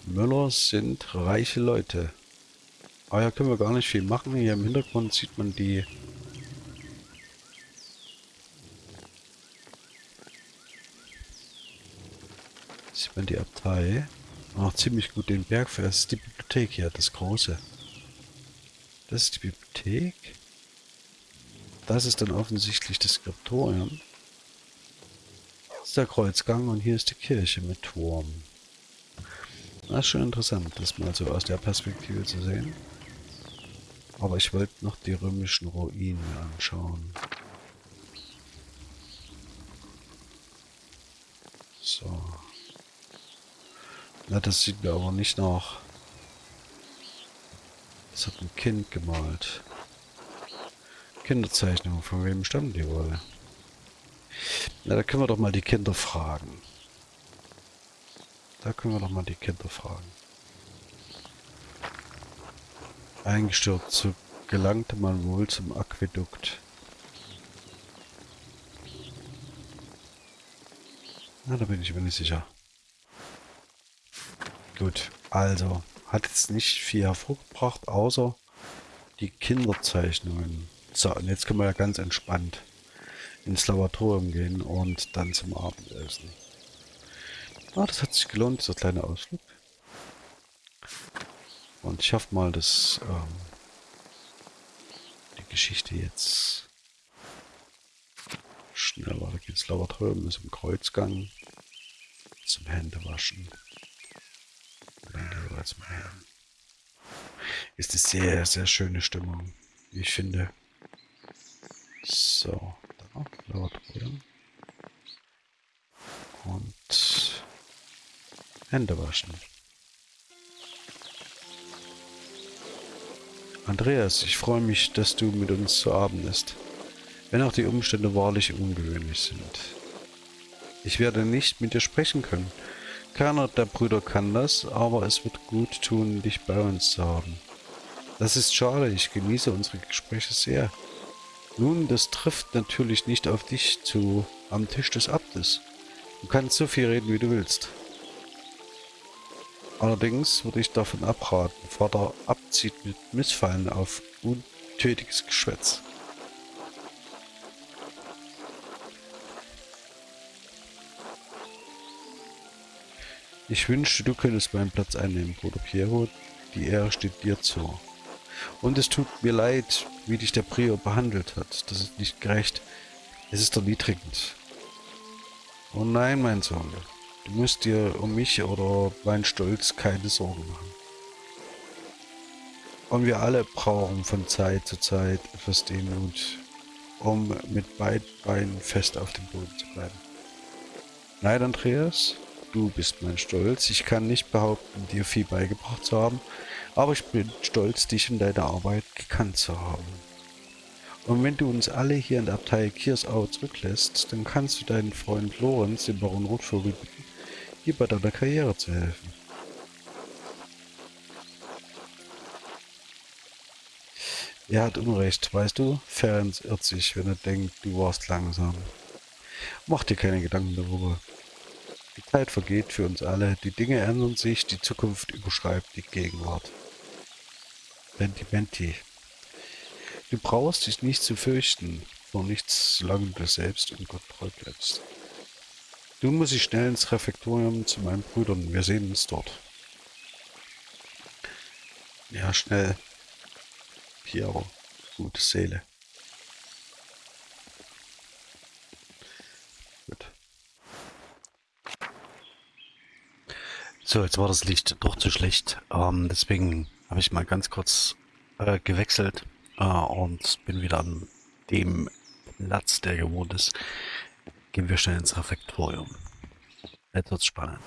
Müller sind reiche Leute. Ah ja, können wir gar nicht viel machen. Hier im Hintergrund sieht man die... Sieht man die Abtei. Auch ziemlich gut den Berg ist die Bibliothek hier, das große. Das ist die Bibliothek. Das ist dann offensichtlich das Skriptorium. Das ist der Kreuzgang und hier ist die Kirche mit Turm. Das ist schon interessant, das mal so aus der Perspektive zu sehen. Aber ich wollte noch die römischen Ruinen anschauen. So. Na, das sieht mir aber nicht nach. Das hat ein Kind gemalt. Kinderzeichnung, von wem stammen die wohl? Na, da können wir doch mal die Kinder fragen. Da können wir doch mal die Kinder fragen. Eingestürzt, so gelangte man wohl zum Aquädukt. Na, da bin ich mir nicht sicher. Gut, also, hat jetzt nicht viel hervorgebracht, außer die Kinderzeichnungen. So, und jetzt können wir ja ganz entspannt ins Laboratorium gehen und dann zum Abendessen. Ah, das hat sich gelohnt, dieser kleine Ausflug. Und ich hoffe mal, dass ähm, die Geschichte jetzt schnell weitergeht. Das Laboratorium ist im Kreuzgang zum Händewaschen. Ist eine sehr, sehr schöne Stimmung, ich finde. So, da, Laboratorium. Und Hände waschen. Andreas, ich freue mich, dass du mit uns zu Abend isst. Wenn auch die Umstände wahrlich ungewöhnlich sind. Ich werde nicht mit dir sprechen können. Keiner der Brüder kann das, aber es wird gut tun, dich bei uns zu haben. Das ist schade, ich genieße unsere Gespräche sehr. Nun, das trifft natürlich nicht auf dich zu am Tisch des Abtes. Du kannst so viel reden, wie du willst. Allerdings würde ich davon abraten. Vater abzieht mit Missfallen auf untötiges Geschwätz. Ich wünschte, du könntest meinen Platz einnehmen, Bruder Piero. Die Ehre steht dir zu. Und es tut mir leid, wie dich der Prior behandelt hat. Das ist nicht gerecht. Es ist erniedrigend. Oh nein, mein Sohn. Du musst dir um mich oder meinen Stolz keine Sorgen machen. Und wir alle brauchen von Zeit zu Zeit etwas Demut, um mit beiden Beinen fest auf dem Boden zu bleiben. Nein, Andreas, du bist mein Stolz. Ich kann nicht behaupten, dir viel beigebracht zu haben, aber ich bin stolz, dich in deiner Arbeit gekannt zu haben. Und wenn du uns alle hier in der Abtei Kiersau zurücklässt, dann kannst du deinen Freund Lorenz, den Baron Rotvogel, bitten, dir bei deiner Karriere zu helfen. Er hat Unrecht, weißt du? Ferenc irrt sich, wenn er denkt, du warst langsam. Mach dir keine Gedanken darüber. Die Zeit vergeht für uns alle, die Dinge ändern sich, die Zukunft überschreibt die Gegenwart. Sentimenti. Du brauchst dich nicht zu fürchten vor nichts, solange du selbst und Gott treu bleibst. Du musst dich schnell ins Refektorium zu meinen Brüdern. Wir sehen uns dort. Ja, schnell. Piero. Gute Seele. So, jetzt war das Licht doch zu schlecht. Ähm, deswegen habe ich mal ganz kurz äh, gewechselt äh, und bin wieder an dem Platz, der gewohnt ist, gehen wir schnell ins Refektorium. Jetzt wird's spannend.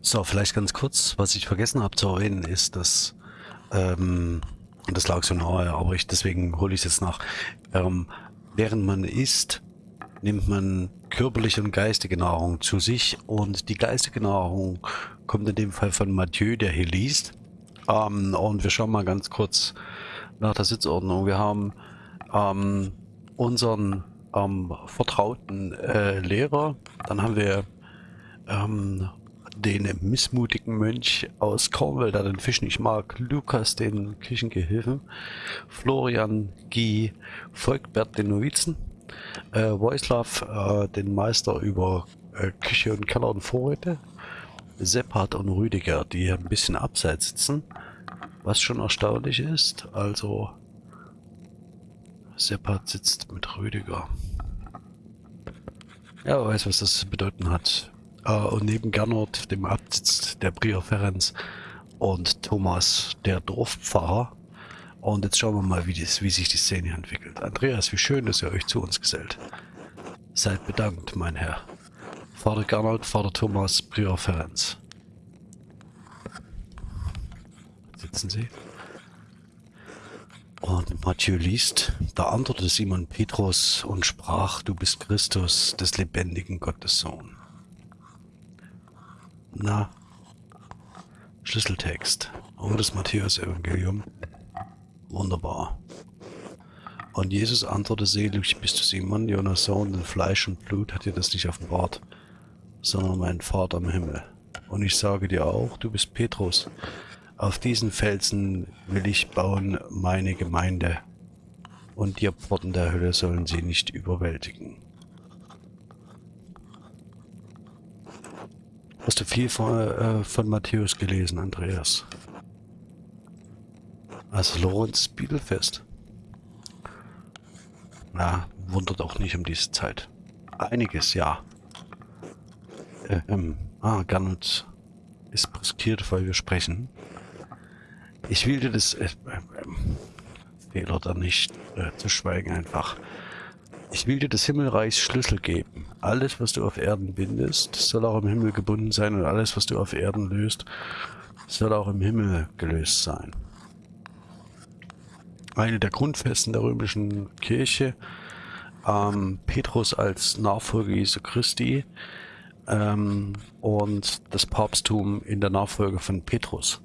So, vielleicht ganz kurz, was ich vergessen habe zu erwähnen, ist, dass, ähm, und das lag so nahe, aber ich, deswegen hole ich es jetzt nach, ähm, während man isst, nimmt man körperliche und geistige Nahrung zu sich und die geistige Nahrung kommt in dem Fall von Mathieu, der hier liest. Ähm, und wir schauen mal ganz kurz nach der Sitzordnung. Wir haben ähm, unseren ähm, vertrauten äh, Lehrer, dann haben wir ähm, den missmutigen Mönch aus Cornwall, der den Fisch nicht mag, Lukas, den Küchengehilfen, Florian, Guy, Volkbert, den Novizen, äh, Wojslav, äh, den Meister über äh, Küche und Keller und Vorräte, Seppard und Rüdiger, die ein bisschen abseits sitzen, was schon erstaunlich ist. Also Seppard sitzt mit Rüdiger. Ja, weiß, was das zu bedeuten hat. Äh, und neben Gernot, dem Abt, der Prior Ferenc und Thomas, der Dorfpfarrer. Und jetzt schauen wir mal, wie, das, wie sich die Szene entwickelt. Andreas, wie schön, dass ihr euch zu uns gesellt. Seid bedankt, mein Herr. Vater Gernot, Vater Thomas, Prior Ferenc. Sitzen Sie. Und Mathieu liest, da antwortete Simon Petrus und sprach, du bist Christus, des lebendigen Gottes Sohn. Na, Schlüsseltext. Oh, das Matthäus-Evangelium. Wunderbar. Und Jesus antwortete, selig bist du Simon, Jonas Sohn, denn Fleisch und Blut hat dir das nicht offenbart, sondern mein Vater im Himmel. Und ich sage dir auch, du bist Petrus. Auf diesen Felsen will ich bauen meine Gemeinde, und die Pforten der Hölle sollen sie nicht überwältigen. Hast du viel von, äh, von Matthäus gelesen, Andreas? Also Lorenz Bibelfest. Na, wundert auch nicht um diese Zeit. Einiges, ja. Äh, ähm, ah, Gernot ist brüskiert, weil wir sprechen. Ich will dir das äh, äh, Fehler da nicht äh, zu schweigen einfach. Ich will dir des Himmelreichs Schlüssel geben. Alles, was du auf Erden bindest, soll auch im Himmel gebunden sein und alles, was du auf Erden löst, soll auch im Himmel gelöst sein. Eine der Grundfesten der römischen Kirche, ähm, Petrus als Nachfolger Jesu Christi ähm, und das Papsttum in der Nachfolge von Petrus.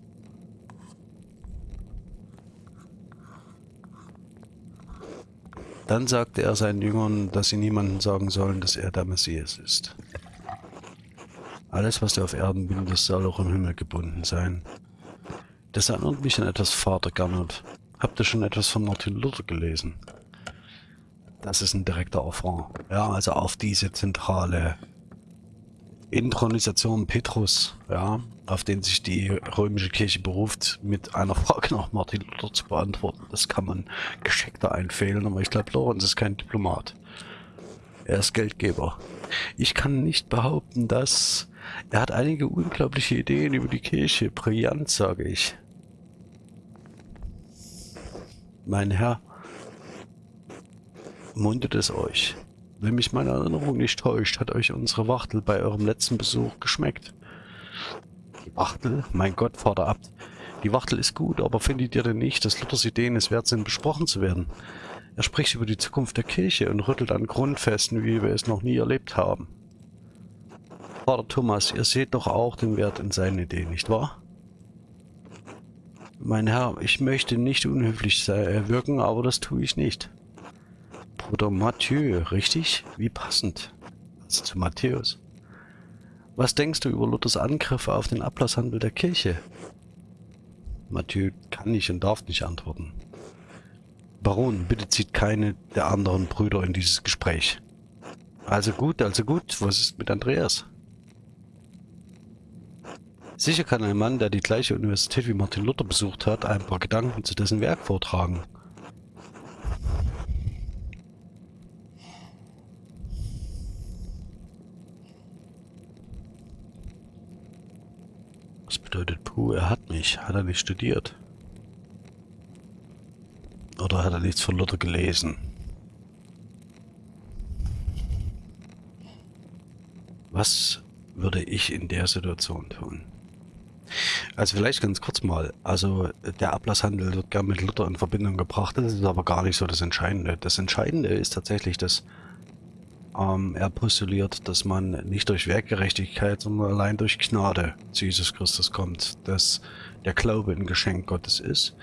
Dann sagte er seinen Jüngern, dass sie niemandem sagen sollen, dass er der Messias ist. Alles, was du auf Erden bindest, soll auch im Himmel gebunden sein. Das erinnert mich an etwas Vater Gernot. Habt ihr schon etwas von Martin Luther gelesen? Das ist ein direkter Affront. Ja, also auf diese zentrale Intronisation Petrus, ja, auf den sich die römische Kirche beruft, mit einer Frage nach Martin Luther zu beantworten. Das kann man geschickter einfehlen, aber ich glaube, Lorenz ist kein Diplomat. Er ist Geldgeber. Ich kann nicht behaupten, dass er hat einige unglaubliche Ideen über die Kirche. Brillant, sage ich. Mein Herr, mundet es euch. Wenn mich meine Erinnerung nicht täuscht, hat euch unsere Wachtel bei eurem letzten Besuch geschmeckt. Die Wachtel? Mein Gott, Vater Abt. Die Wachtel ist gut, aber findet ihr denn nicht, dass Luthers Ideen es wert sind, besprochen zu werden? Er spricht über die Zukunft der Kirche und rüttelt an Grundfesten, wie wir es noch nie erlebt haben. Vater Thomas, ihr seht doch auch den Wert in seinen Ideen, nicht wahr? Mein Herr, ich möchte nicht unhöflich wirken, aber das tue ich nicht. Bruder Mathieu, richtig? Wie passend. Also zu Matthäus. Was denkst du über Luthers Angriffe auf den Ablasshandel der Kirche? Mathieu kann nicht und darf nicht antworten. Baron, bitte zieht keine der anderen Brüder in dieses Gespräch. Also gut, also gut. Was ist mit Andreas? Sicher kann ein Mann, der die gleiche Universität wie Martin Luther besucht hat, ein paar Gedanken zu dessen Werk vortragen. Uh, er hat mich. Hat er nicht studiert? Oder hat er nichts von Luther gelesen? Was würde ich in der Situation tun? Also vielleicht ganz kurz mal, also der Ablasshandel wird gern mit Luther in Verbindung gebracht, das ist aber gar nicht so das Entscheidende. Das Entscheidende ist tatsächlich, dass ähm, er postuliert, dass man nicht durch Werkgerechtigkeit, sondern allein durch Gnade zu Jesus Christus kommt, dass der Glaube ein Geschenk Gottes ist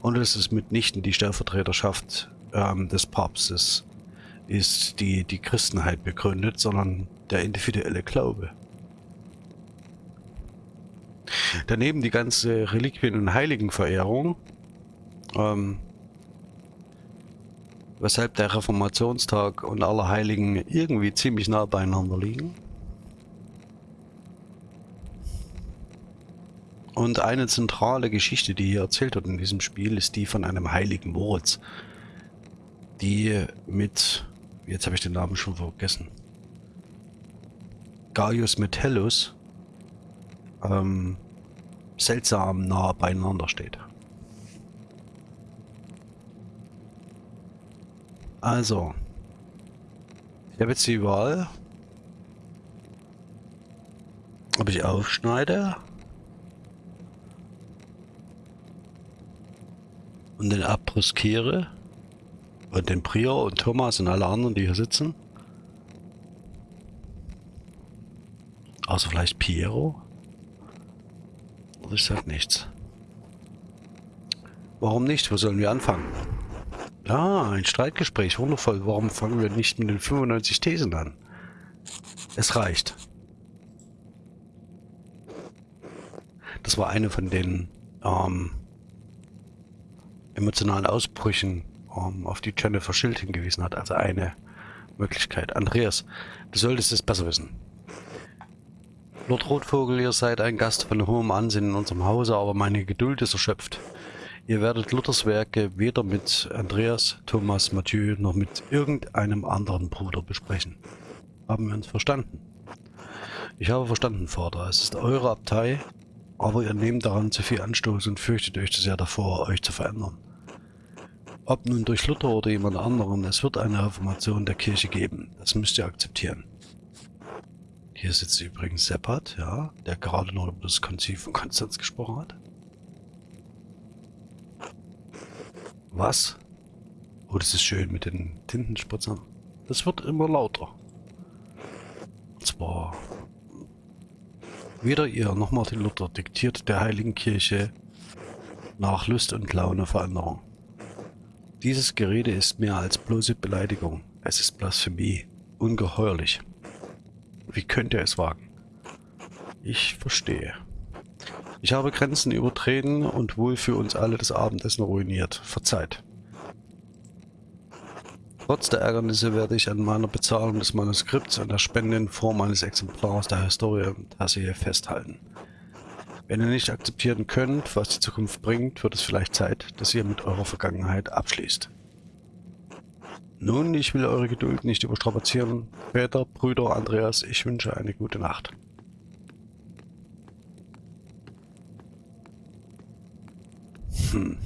und dass es mitnichten die Stellvertreterschaft ähm, des Papstes ist, die die Christenheit begründet, sondern der individuelle Glaube. Daneben die ganze Reliquien- und Heiligenverehrung, ähm, weshalb der Reformationstag und alle Heiligen irgendwie ziemlich nah beieinander liegen. Und eine zentrale Geschichte, die hier erzählt wird in diesem Spiel, ist die von einem heiligen Moritz, die mit, jetzt habe ich den Namen schon vergessen, Gaius Metellus ähm, seltsam nah beieinander steht. Also, ich habe jetzt die Wahl, ob ich aufschneide und den abbrüskiere und den Prior und Thomas und alle anderen, die hier sitzen. Außer vielleicht Piero. Ich sag nichts. Warum nicht? Wo sollen wir anfangen? Ja, ein Streitgespräch. Wundervoll. Warum fangen wir nicht mit den 95 Thesen an? Es reicht. Das war eine von den ähm, emotionalen Ausbrüchen, ähm, auf die Jennifer Schild hingewiesen hat. Also eine Möglichkeit. Andreas, du solltest es besser wissen. Lord Rotvogel, ihr seid ein Gast von hohem Ansehen in unserem Hause, aber meine Geduld ist erschöpft. Ihr werdet Luthers Werke weder mit Andreas, Thomas, Mathieu noch mit irgendeinem anderen Bruder besprechen. Haben wir uns verstanden? Ich habe verstanden, Vater. Es ist eure Abtei, aber ihr nehmt daran zu viel Anstoß und fürchtet euch zu sehr davor, euch zu verändern. Ob nun durch Luther oder jemand anderen, es wird eine Reformation der Kirche geben. Das müsst ihr akzeptieren. Hier sitzt übrigens Seppert, ja, der gerade noch über das Konzil von Konstanz gesprochen hat. Was? Oh, das ist schön mit den Tintenspritzern. Das wird immer lauter. Und zwar... Weder ihr noch Martin Luther diktiert der Heiligen Kirche nach Lust und Laune Veränderung. Dieses Gerede ist mehr als bloße Beleidigung. Es ist Blasphemie. Ungeheuerlich. Wie könnt ihr es wagen? Ich verstehe. Ich habe Grenzen übertreten und wohl für uns alle das Abendessen ruiniert. Verzeiht. Trotz der Ärgernisse werde ich an meiner Bezahlung des Manuskripts und der Spende in Form eines Exemplars der Historie Tasse festhalten. Wenn ihr nicht akzeptieren könnt, was die Zukunft bringt, wird es vielleicht Zeit, dass ihr mit eurer Vergangenheit abschließt. Nun, ich will eure Geduld nicht überstrapazieren. Väter, Brüder, Andreas, ich wünsche eine gute Nacht. Hm.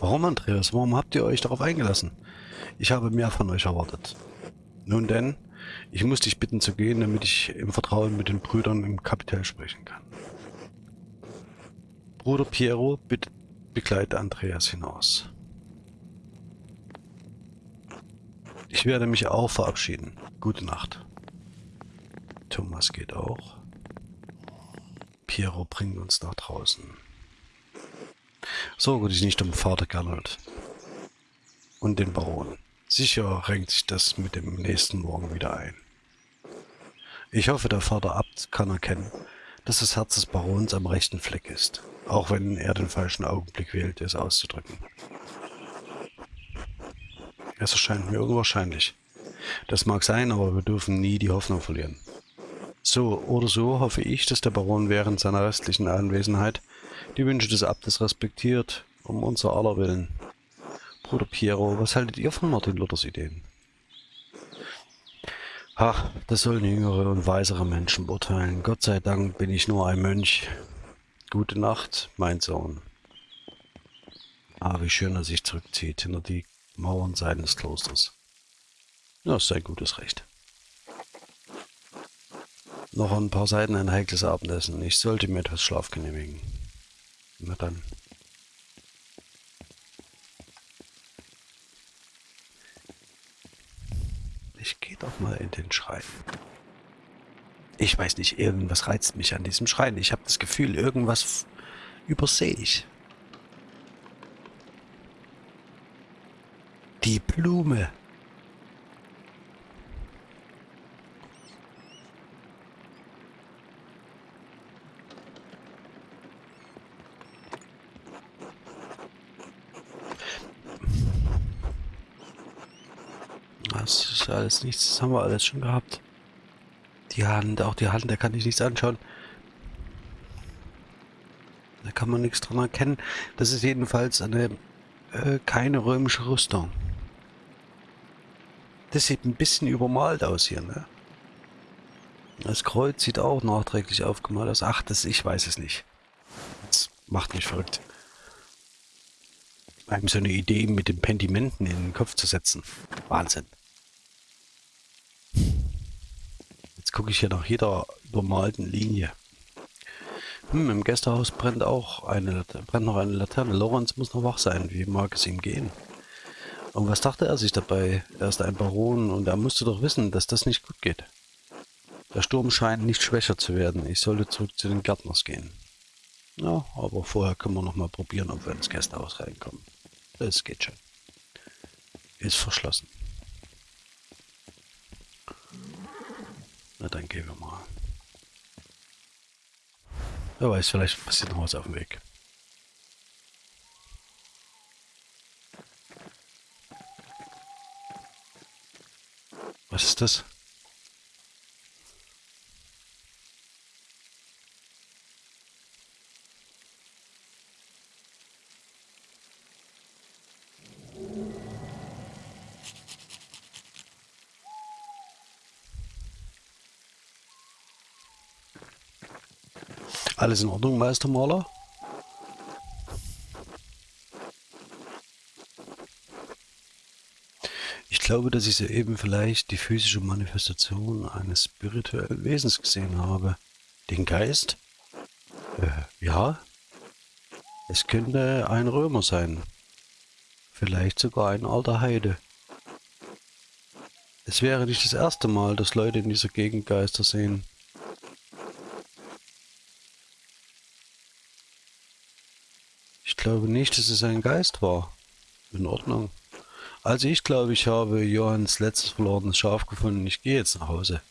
Warum, Andreas? Warum habt ihr euch darauf eingelassen? Ich habe mehr von euch erwartet. Nun denn, ich muss dich bitten zu gehen, damit ich im Vertrauen mit den Brüdern im Kapitel sprechen kann. Bruder Piero, bitte begleite Andreas hinaus. Ich werde mich auch verabschieden. Gute Nacht. Thomas geht auch. Piero bringt uns nach draußen. Sorge dich nicht um Vater Gernot. Und den Baron. Sicher renkt sich das mit dem nächsten Morgen wieder ein. Ich hoffe, der Vater Abt kann erkennen, dass das Herz des Barons am rechten Fleck ist, auch wenn er den falschen Augenblick wählt, es auszudrücken. Es erscheint mir unwahrscheinlich. Das mag sein, aber wir dürfen nie die Hoffnung verlieren. So oder so hoffe ich, dass der Baron während seiner restlichen Anwesenheit die Wünsche des Abtes respektiert, um unser aller Willen. Bruder Piero, was haltet ihr von Martin Luthers Ideen? Ha, das sollen jüngere und weisere Menschen beurteilen. Gott sei Dank bin ich nur ein Mönch. Gute Nacht, mein Sohn. Ah, wie schön er sich zurückzieht hinter die Mauern seines Klosters. Das ist sein gutes Recht. Noch ein paar Seiten ein heikles Abendessen. Ich sollte mir etwas Schlaf genehmigen. Na dann. Ich gehe doch mal in den Schrein. Ich weiß nicht, irgendwas reizt mich an diesem Schrein. Ich habe das Gefühl, irgendwas übersehe ich. Die Blume. Das ist alles nichts, das haben wir alles schon gehabt. Die Hand, auch die Hand, da kann ich nichts anschauen. Da kann man nichts dran erkennen. Das ist jedenfalls eine äh, keine römische Rüstung. Das sieht ein bisschen übermalt aus hier, ne? Das Kreuz sieht auch nachträglich aufgemalt aus. Ach, das, ich weiß es nicht. Das macht mich verrückt. Einem so eine Idee mit den Pentimenten in den Kopf zu setzen. Wahnsinn. Jetzt gucke ich hier nach jeder übermalten Linie. Hm, im Gästehaus brennt auch eine, brennt noch eine Laterne. Lorenz muss noch wach sein. Wie mag es ihm gehen? Und was dachte er sich dabei? Er ist ein Baron und er musste doch wissen, dass das nicht gut geht. Der Sturm scheint nicht schwächer zu werden. Ich sollte zurück zu den Gärtners gehen. Ja, aber vorher können wir noch mal probieren, ob wir ins Gästehaus reinkommen. Das geht schon. Ist verschlossen. Na, dann gehen wir mal. Wer weiß, vielleicht passiert noch was auf dem Weg. Was ist das? Alles in Ordnung, Meistermaler? Ich glaube, dass ich soeben vielleicht die physische Manifestation eines spirituellen Wesens gesehen habe. Den Geist? Äh, ja. Es könnte ein Römer sein. Vielleicht sogar ein alter Heide. Es wäre nicht das erste Mal, dass Leute in dieser Gegend Geister sehen. Glaube nicht, dass es ein Geist war. In Ordnung. Also ich glaube, ich habe Johanns letztes verlorenes Schaf gefunden. Ich gehe jetzt nach Hause.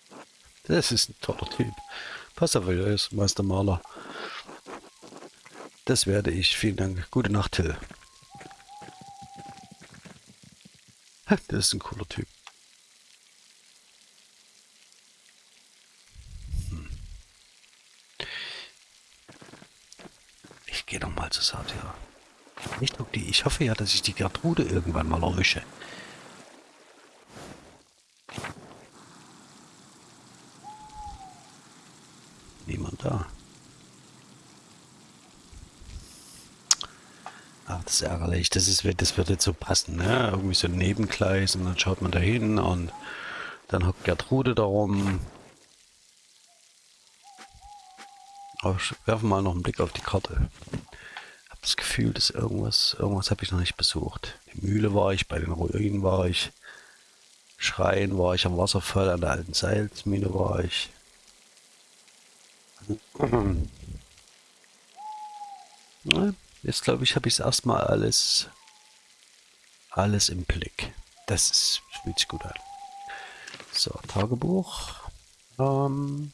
Das ist ein toller Typ. Pass auf, ist Meister Maler. Das werde ich. Vielen Dank. Gute Nacht, Till. Das ist ein cooler Typ. Hm. Ich gehe noch mal zu Satya. Ich, die, ich hoffe ja, dass ich die Gertrude irgendwann mal erwische. Niemand da. Ach, das ist ärgerlich. Das, ist, das wird jetzt so passen, ne? Irgendwie so ein Nebengleis und dann schaut man da hin und dann hockt Gertrude darum. Aber werfen mal noch einen Blick auf die Karte das Gefühl, dass irgendwas, irgendwas habe ich noch nicht besucht. Die Mühle war ich, bei den Ruinen war ich, Schreien war ich, am Wasserfall, an der alten Salzmine war ich. Jetzt glaube ich, habe ich es erstmal alles, alles im Blick. Das ist, fühlt sich gut an. So, Tagebuch. Ähm,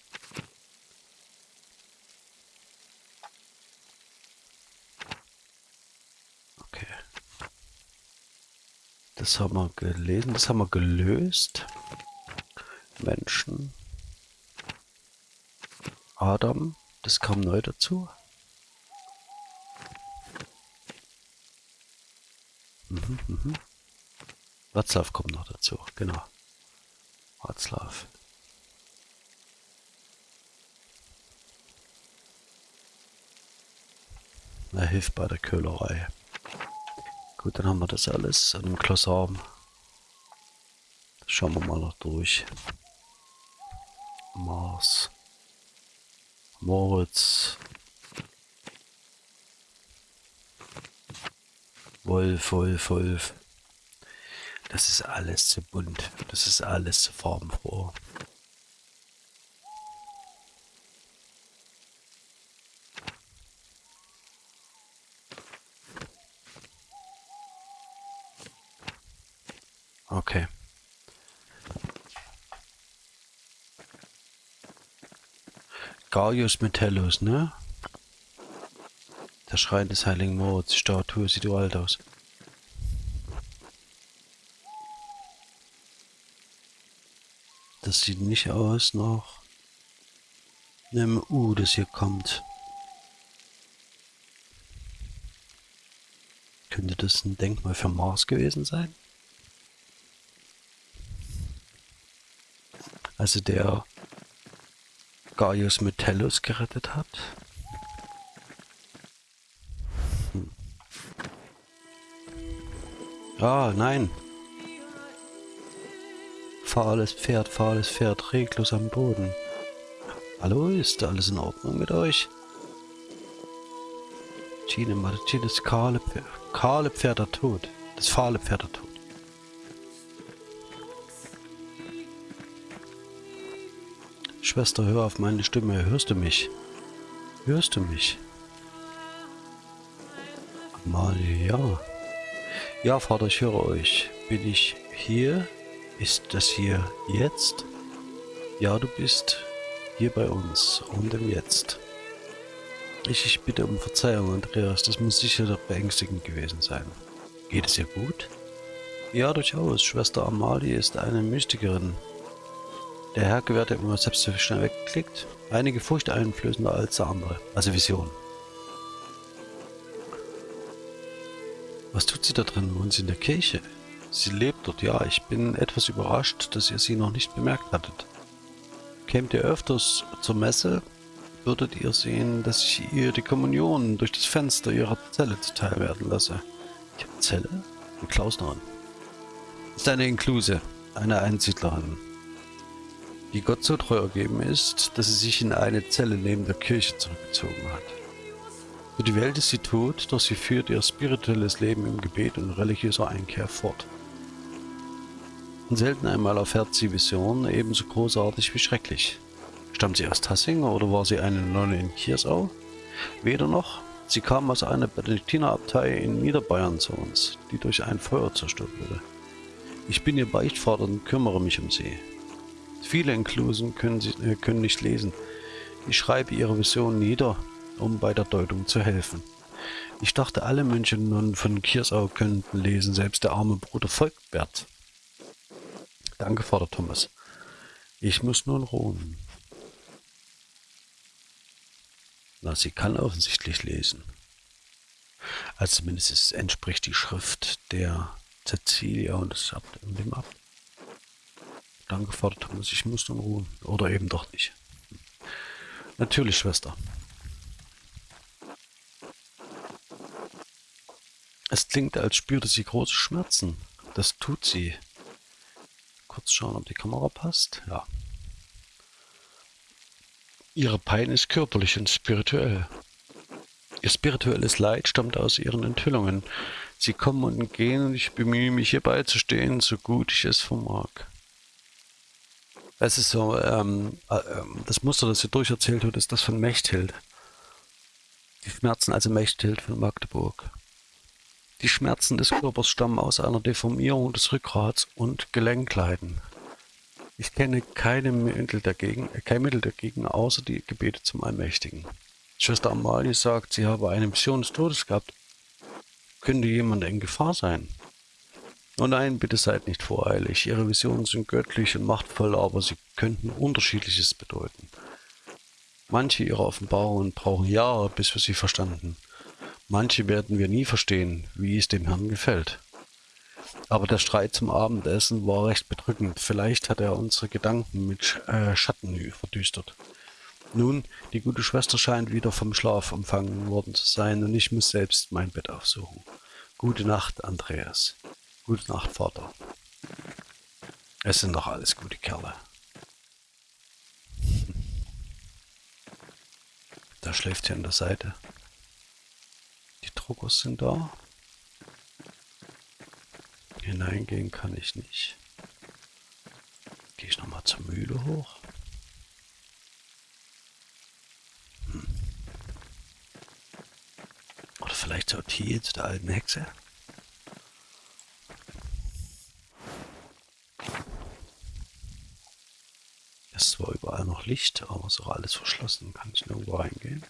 Das haben wir gelesen, das haben wir gelöst. Menschen. Adam, das kam neu dazu. Mhm, mhm. Watzlaw kommt noch dazu, genau. Watzlaw. Er hilft bei der Köhlerei. Gut, dann haben wir das alles an dem Klossarm. Schauen wir mal noch durch. Mars. Moritz. Wolf, Wolf, Wolf. Das ist alles zu bunt. Das ist alles zu farbenfroh. Okay. Gaius Metellus, ne? Der Schrein des Heiligen Moritz. Statue sieht uralt aus. Das sieht nicht aus nach einem U, das hier kommt. Könnte das ein Denkmal für Mars gewesen sein? Also der Gaius Metellus gerettet hat. Hm. Ah, nein. Fahles Pferd, fahles Pferd, reglos am Boden. Hallo, ist alles in Ordnung mit euch? Gine, Martin, das kahle kahle Pferd Tod. Das fahle Pferd der Schwester, hör auf meine Stimme. Hörst du mich? Hörst du mich? Amalie, ja. Ja, Vater, ich höre euch. Bin ich hier? Ist das hier jetzt? Ja, du bist hier bei uns und im Jetzt. Ich, ich bitte um Verzeihung, Andreas. Das muss sicher doch beängstigend gewesen sein. Geht es ihr gut? Ja, durchaus. Schwester Amalie ist eine Mystikerin. Der Herr gewährt immer selbst so schnell weggeklickt. Einige furchteinflößender als der andere. Also Vision. Was tut sie da drin? Wohnt sie in der Kirche? Sie lebt dort, ja. Ich bin etwas überrascht, dass ihr sie noch nicht bemerkt hattet. Kämt ihr öfters zur Messe, würdet ihr sehen, dass ich ihr die Kommunion durch das Fenster ihrer Zelle zuteil werden lasse. Ich habe Zelle? Eine Klausnerin. Ist eine Inkluse, eine Einsiedlerin die Gott so treu ergeben ist, dass sie sich in eine Zelle neben der Kirche zurückgezogen hat. Für die Welt ist sie tot, doch sie führt ihr spirituelles Leben im Gebet und religiöser Einkehr fort. Und selten einmal erfährt sie Visionen ebenso großartig wie schrecklich. Stammt sie aus Tassing oder war sie eine Nonne in Kiersau? Weder noch. Sie kam aus einer Benediktinerabtei in Niederbayern zu uns, die durch ein Feuer zerstört wurde. Ich bin ihr Beichtvater und kümmere mich um sie. Viele Inklusen können, äh, können nicht lesen. Ich schreibe ihre Vision nieder, um bei der Deutung zu helfen. Ich dachte, alle Mönche nun von Kiersau könnten lesen, selbst der arme Bruder Volkbert. Danke, Vater Thomas. Ich muss nun ruhen. Na, sie kann offensichtlich lesen. Also zumindest es entspricht die Schrift der Cecilia und das Abt und dem Abt. Danke, Vater Thomas, ich muss nun ruhen. Oder eben doch nicht. Natürlich, Schwester. Es klingt, als spürte sie große Schmerzen. Das tut sie. Kurz schauen, ob die Kamera passt. Ja. Ihre Pein ist körperlich und spirituell. Ihr spirituelles Leid stammt aus ihren Enthüllungen. Sie kommen und gehen und ich bemühe mich, ihr beizustehen, so gut ich es vermag. Es ist so, ähm, äh, das Muster, das sie durcherzählt hat, ist das von Mechthild. Die Schmerzen also Mechthild von Magdeburg. Die Schmerzen des Körpers stammen aus einer Deformierung des Rückgrats und Gelenkleiden. Ich kenne keine Mittel dagegen, äh, kein Mittel dagegen, außer die Gebete zum Allmächtigen. Schwester Amalie sagt, sie habe eine Mission des Todes gehabt. Könnte jemand in Gefahr sein? Oh nein, bitte seid nicht voreilig. Ihre Visionen sind göttlich und machtvoll, aber sie könnten unterschiedliches bedeuten. Manche ihrer Offenbarungen brauchen Jahre, bis wir sie verstanden. Manche werden wir nie verstehen, wie es dem Herrn gefällt. Aber der Streit zum Abendessen war recht bedrückend. Vielleicht hat er unsere Gedanken mit äh, Schatten verdüstert. Nun, die gute Schwester scheint wieder vom Schlaf empfangen worden zu sein und ich muss selbst mein Bett aufsuchen. Gute Nacht, Andreas. Gute Nacht, Vater. Es sind doch alles gute Kerle. Da schläft sie an der Seite. Die Druckers sind da. Hineingehen kann ich nicht. Gehe ich nochmal zur Mühle hoch. Hm. Oder vielleicht zur Thiel, zu der alten Hexe. Es zwar überall noch Licht, aber es auch alles verschlossen. Kann ich nirgendwo reingehen?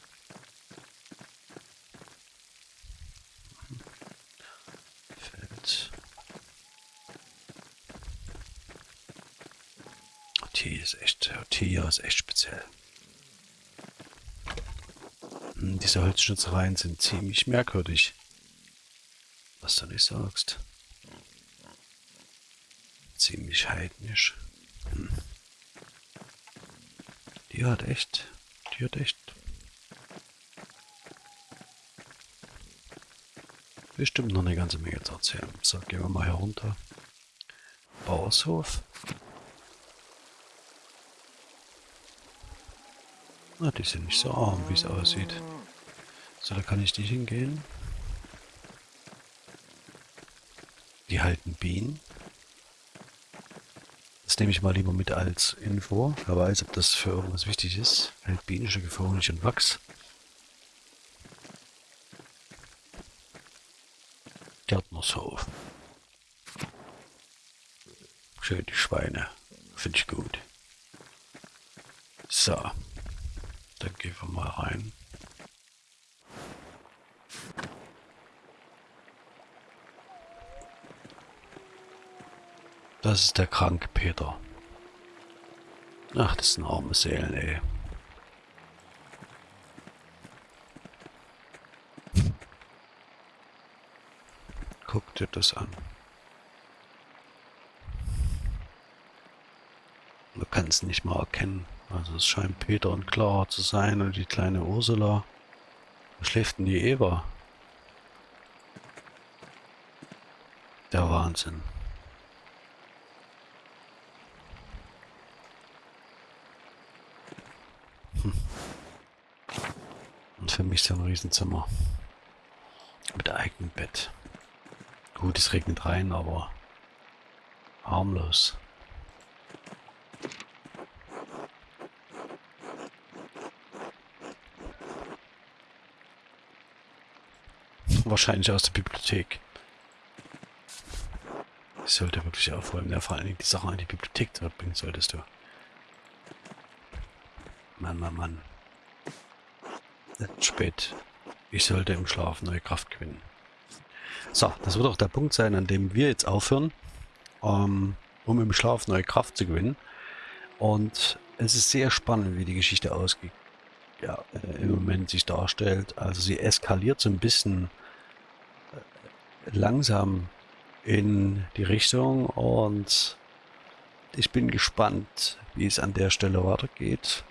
ist echt, Tier ist echt speziell. Hm, diese Holzschnitzereien sind ziemlich merkwürdig. Was du nicht sagst. Ziemlich heidnisch. Hm. Die hat echt, die hat echt bestimmt noch eine ganze Menge zu erzählen. So, gehen wir mal herunter. Bauershof. Na, die sind nicht so arm, wie es aussieht. So, da kann ich nicht hingehen. Die halten Bienen. Nehme ich mal lieber mit als Info. Wer weiß, ob das für irgendwas wichtig ist. Hält Bienenstöcke für Honig und Wachs. Gärtnershof. Schön die Schweine. Finde ich gut. So. Dann gehen wir mal rein. Das ist der kranke Peter. Ach, das sind arme Seelen, ey. Guck dir das an. Man kann es nicht mal erkennen. Also es scheint Peter und Clara zu sein und die kleine Ursula. Wo schläft denn die Eva? Der Wahnsinn. Für mich so ein Riesenzimmer. Mit eigenem Bett. Gut, es regnet rein, aber harmlos. Wahrscheinlich aus der Bibliothek. Ich sollte wirklich aufräumen. Ja, vor allem die Sachen in die Bibliothek zurückbringen solltest du. Mann, Mann, Mann. Spät. Ich sollte im Schlaf neue Kraft gewinnen. So, das wird auch der Punkt sein, an dem wir jetzt aufhören, ähm, um im Schlaf neue Kraft zu gewinnen. Und es ist sehr spannend, wie die Geschichte ausgeht. Ja, äh, im Moment sich darstellt. Also sie eskaliert so ein bisschen langsam in die Richtung und ich bin gespannt, wie es an der Stelle weitergeht.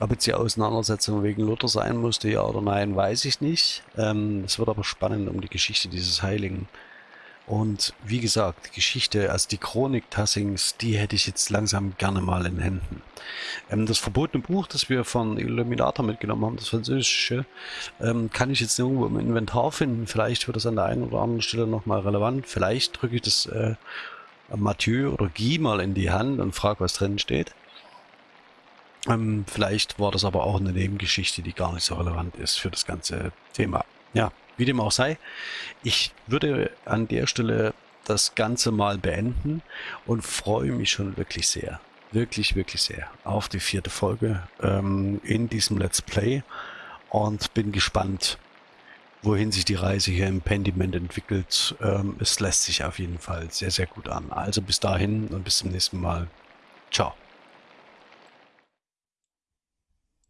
Ob jetzt die Auseinandersetzung wegen Luther sein musste, ja oder nein, weiß ich nicht. Ähm, es wird aber spannend um die Geschichte dieses Heiligen. Und wie gesagt, die Geschichte, also die Chronik Tassings, die hätte ich jetzt langsam gerne mal in Händen. Ähm, das verbotene Buch, das wir von Illuminator mitgenommen haben, das französische, ähm, kann ich jetzt irgendwo im Inventar finden. Vielleicht wird das an der einen oder anderen Stelle nochmal relevant. Vielleicht drücke ich das äh, Mathieu oder Guy mal in die Hand und frage, was drin steht. Ähm, vielleicht war das aber auch eine Nebengeschichte, die gar nicht so relevant ist für das ganze Thema. Ja, wie dem auch sei, ich würde an der Stelle das Ganze mal beenden und freue mich schon wirklich sehr, wirklich, wirklich sehr auf die vierte Folge ähm, in diesem Let's Play und bin gespannt, wohin sich die Reise hier im Pendiment entwickelt. Ähm, es lässt sich auf jeden Fall sehr, sehr gut an. Also bis dahin und bis zum nächsten Mal. Ciao.